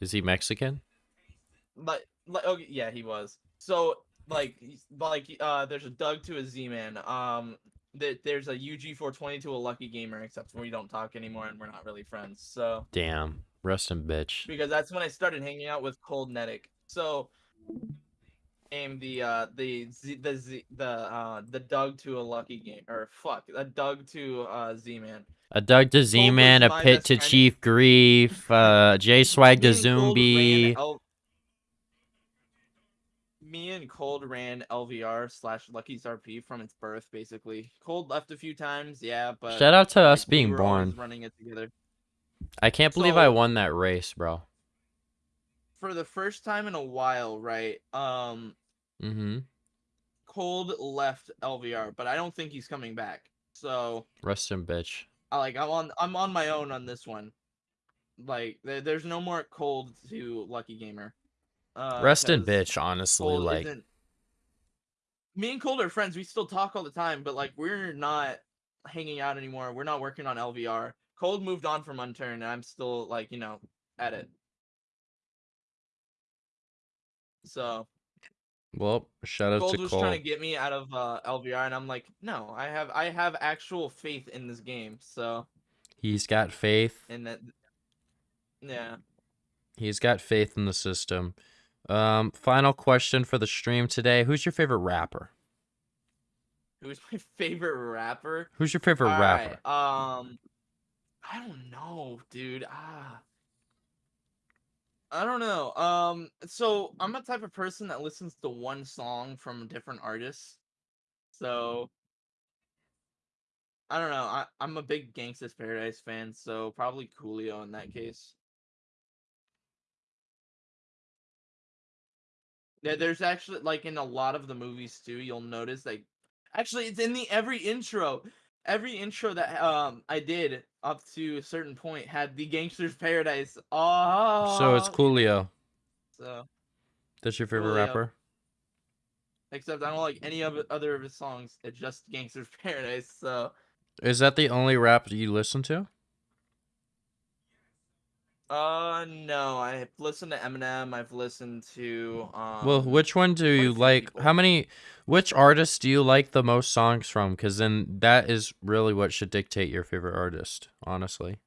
[SPEAKER 1] Is he Mexican?
[SPEAKER 2] Like, like, okay, yeah, he was. So, like, like, uh, there's a Doug to a Z-Man. Um, that there's a UG420 to a Lucky Gamer, except we don't talk anymore and we're not really friends. So,
[SPEAKER 1] Damn. Rest in bitch.
[SPEAKER 2] because that's when I started hanging out with Cold Netic. So, aim the uh the Z, the Z, the uh the Doug to a Lucky Game or fuck a Doug to uh Z-Man.
[SPEAKER 1] A Doug to Z Man, a Pit to. Chief Grief, uh, J Swag to
[SPEAKER 2] Me and Cold ran
[SPEAKER 1] Zombie.
[SPEAKER 2] L- Me and Cold ran LVR slash Lucky's RP from its birth, basically. Cold left a few times, yeah, but
[SPEAKER 1] Shout out to us being born.
[SPEAKER 2] running it together.
[SPEAKER 1] I can't believe I won that race, bro.
[SPEAKER 2] For the first time in a while, right? Um,
[SPEAKER 1] Mm-hmm.
[SPEAKER 2] Cold left LVR, but I don't think he's coming back. So
[SPEAKER 1] Rest in bitch.
[SPEAKER 2] I like I'm on I'm on my own on this one. Like there, there's no more Cold to Lucky Gamer. Uh,
[SPEAKER 1] Rest in bitch, honestly.
[SPEAKER 2] Cold
[SPEAKER 1] like,
[SPEAKER 2] Me and Cold are friends. We still talk all the time, but like we're not hanging out anymore. We're not working on LVR. Cold moved on from Unturned, and I'm still like you know at it. So
[SPEAKER 1] well, shout out
[SPEAKER 2] Gold
[SPEAKER 1] to
[SPEAKER 2] was
[SPEAKER 1] Cole.
[SPEAKER 2] trying to get me out of uh, LVR, and I'm like, no, I have I have actual faith in this game. So
[SPEAKER 1] He's got faith.
[SPEAKER 2] and that, yeah.
[SPEAKER 1] He's got faith in the system. Um, final question for the stream today. Who's your favorite rapper?
[SPEAKER 2] Who's my favorite rapper?
[SPEAKER 1] Who's your favorite rapper?
[SPEAKER 2] Alright, Um, I don't know, dude. Ah, I don't know. Um, so I'm a type of person that listens to one song from different artists. So I don't know. I I'm a big Gangsta's Paradise fan, so probably Coolio in that case. Yeah, there's actually like in a lot of the movies too. You'll notice like, actually, it's in the every intro. Every intro that um I did up to a certain point had the Gangsta's Paradise. Oh,
[SPEAKER 1] so it's Coolio.
[SPEAKER 2] So
[SPEAKER 1] That's your favorite
[SPEAKER 2] Coolio.
[SPEAKER 1] rapper?
[SPEAKER 2] except I don't like any of other of his songs. It's just Gangsta's Paradise. So
[SPEAKER 1] Is that the only rap that you listen to?
[SPEAKER 2] Uh no, I've listened to Eminem. I've listened to um.
[SPEAKER 1] well, which one do you like?
[SPEAKER 2] people.
[SPEAKER 1] How many? Which artist do you like the most songs from? Because then that is really what should dictate your favorite artist, honestly.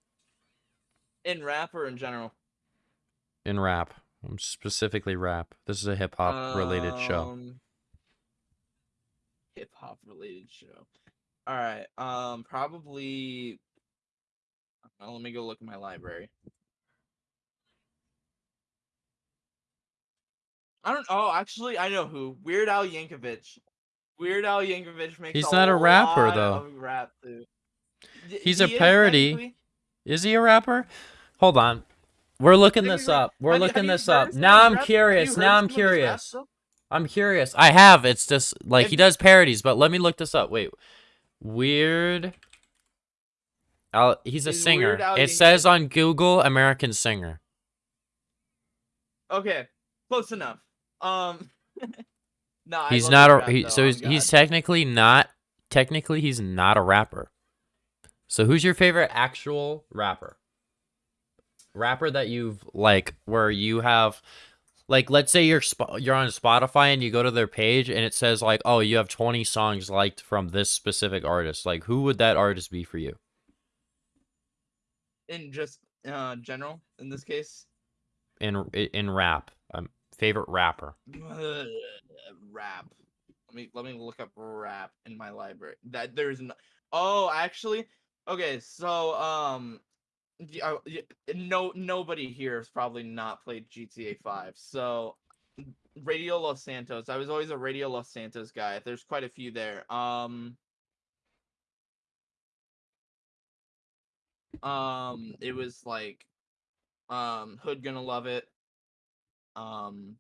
[SPEAKER 2] in rap or in general?
[SPEAKER 1] In rap, um, specifically rap. This is a hip hop related show.
[SPEAKER 2] Hip hop related show. All right. Um, probably. uh, let me go look at my library. I don't. Oh, actually, I know who. Weird Al Yankovic. Weird Al Yankovic makes.
[SPEAKER 1] He's not a rapper, though.
[SPEAKER 2] Rap
[SPEAKER 1] He's a
[SPEAKER 2] he is
[SPEAKER 1] parody.
[SPEAKER 2] technically.
[SPEAKER 1] Is he a rapper? Hold on. We're looking this up. We're
[SPEAKER 2] Have
[SPEAKER 1] looking
[SPEAKER 2] you
[SPEAKER 1] this up. Now I'm curious. Now I'm
[SPEAKER 2] some of his rap
[SPEAKER 1] curious. I'm curious. I have. It's just like he does parodies, but let me look this up. Wait. Weird. Al, he's a singer. It says on Google American singer.
[SPEAKER 2] Okay, close enough. Um, no,
[SPEAKER 1] He's not a
[SPEAKER 2] rap,
[SPEAKER 1] he, so he's, he's technically not technically he's not a rapper. So who's your favorite actual rapper? Rapper that you've like where you have like let's say you're you're on Spotify and you go to their page and it says like oh you have 20 songs liked from this specific artist. Like who would that artist be for you?
[SPEAKER 2] in just uh general in this case.
[SPEAKER 1] In in rap. Favorite rapper.
[SPEAKER 2] rap. Let me let me look up rap in my library. That there's no. Oh, actually, okay. So um, uh, no nobody here has probably not played GTA Five. So Radio Los Santos. I was always a Radio Los Santos guy. There's quite a few there. Um. Um, it was like, um, Hood gonna love it. Um,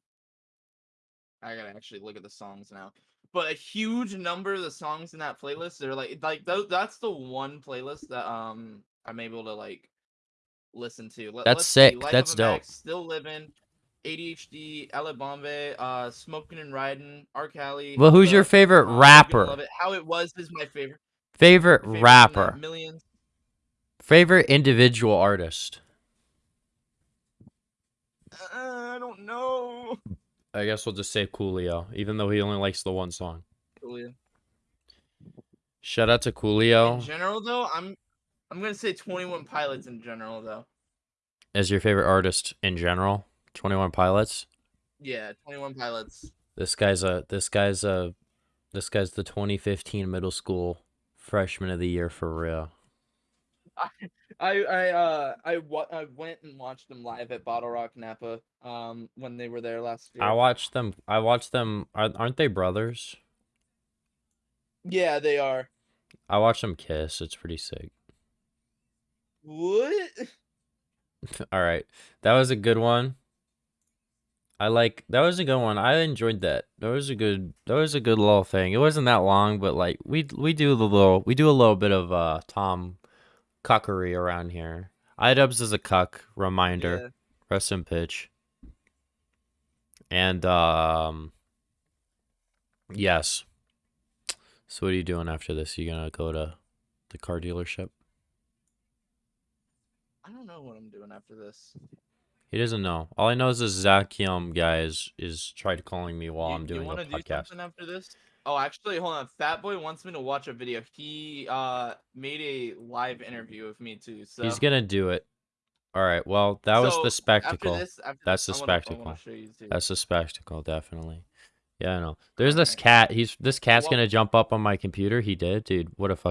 [SPEAKER 2] I gotta actually look at the songs now. But a huge number of the songs in that playlist, they're like, like tho- that's the one playlist that um I'm able to like listen to. Let,
[SPEAKER 1] That's sick, that's
[SPEAKER 2] a Max,
[SPEAKER 1] dope.
[SPEAKER 2] Still living, ADHD, Ella Bombay, uh, Smoking and Riding, R. Kelly.
[SPEAKER 1] Well, who's
[SPEAKER 2] Hulk
[SPEAKER 1] your favorite
[SPEAKER 2] uh,
[SPEAKER 1] rapper?
[SPEAKER 2] Love it. How it was is my favorite.
[SPEAKER 1] Favorite
[SPEAKER 2] favorite
[SPEAKER 1] rapper.
[SPEAKER 2] Millions.
[SPEAKER 1] Favorite individual artist.
[SPEAKER 2] Uh, I don't know.
[SPEAKER 1] I guess we'll just say Coolio, even though he only likes the one song.
[SPEAKER 2] Coolio.
[SPEAKER 1] Shout out to Coolio.
[SPEAKER 2] In general, though, I'm I'm gonna say Twenty One Pilots in general, though.
[SPEAKER 1] as your favorite artist in general. Twenty One Pilots.
[SPEAKER 2] Yeah, Twenty One Pilots.
[SPEAKER 1] This guy's a this guy's a this guy's the 2015 middle school freshman of the year for real.
[SPEAKER 2] I I uh I wa- I went and watched them live at BottleRock Napa um when they were there last year.
[SPEAKER 1] I watched them. I watched them. Are- Aren't they brothers?
[SPEAKER 2] yeah, they are.
[SPEAKER 1] I watched them kiss. It's pretty sick.
[SPEAKER 2] What?
[SPEAKER 1] All right, that was a good one. I like that was a good one. I enjoyed that. That was a good. That was a good little thing. It wasn't that long, but like we we do the little we do a little bit of uh Tom cuckery around here. Idubbbz is a cuck reminder.
[SPEAKER 2] Yeah.
[SPEAKER 1] Rest in pitch. And um yes. So what are you doing after this? You gonna go to the car dealership?
[SPEAKER 2] I don't know what I'm doing after this.
[SPEAKER 1] He doesn't know. All I know is this Zach Yum guy is, is tried calling me while
[SPEAKER 2] you,
[SPEAKER 1] I'm doing
[SPEAKER 2] you
[SPEAKER 1] a
[SPEAKER 2] do
[SPEAKER 1] podcast.
[SPEAKER 2] something after this? Oh, actually, hold on. Fat Boy wants me to watch a video. He uh made a live interview of me too. So
[SPEAKER 1] He's gonna do it. All right. Well, that was the spectacle.
[SPEAKER 2] After this, after
[SPEAKER 1] That's
[SPEAKER 2] this,
[SPEAKER 1] the
[SPEAKER 2] wanna-
[SPEAKER 1] spectacle.
[SPEAKER 2] wanna show you too.
[SPEAKER 1] That's a spectacle, definitely. Yeah, I know. There's this cat. He's this cat's
[SPEAKER 2] Well-
[SPEAKER 1] gonna jump up on my computer. He did, dude. What a fuck.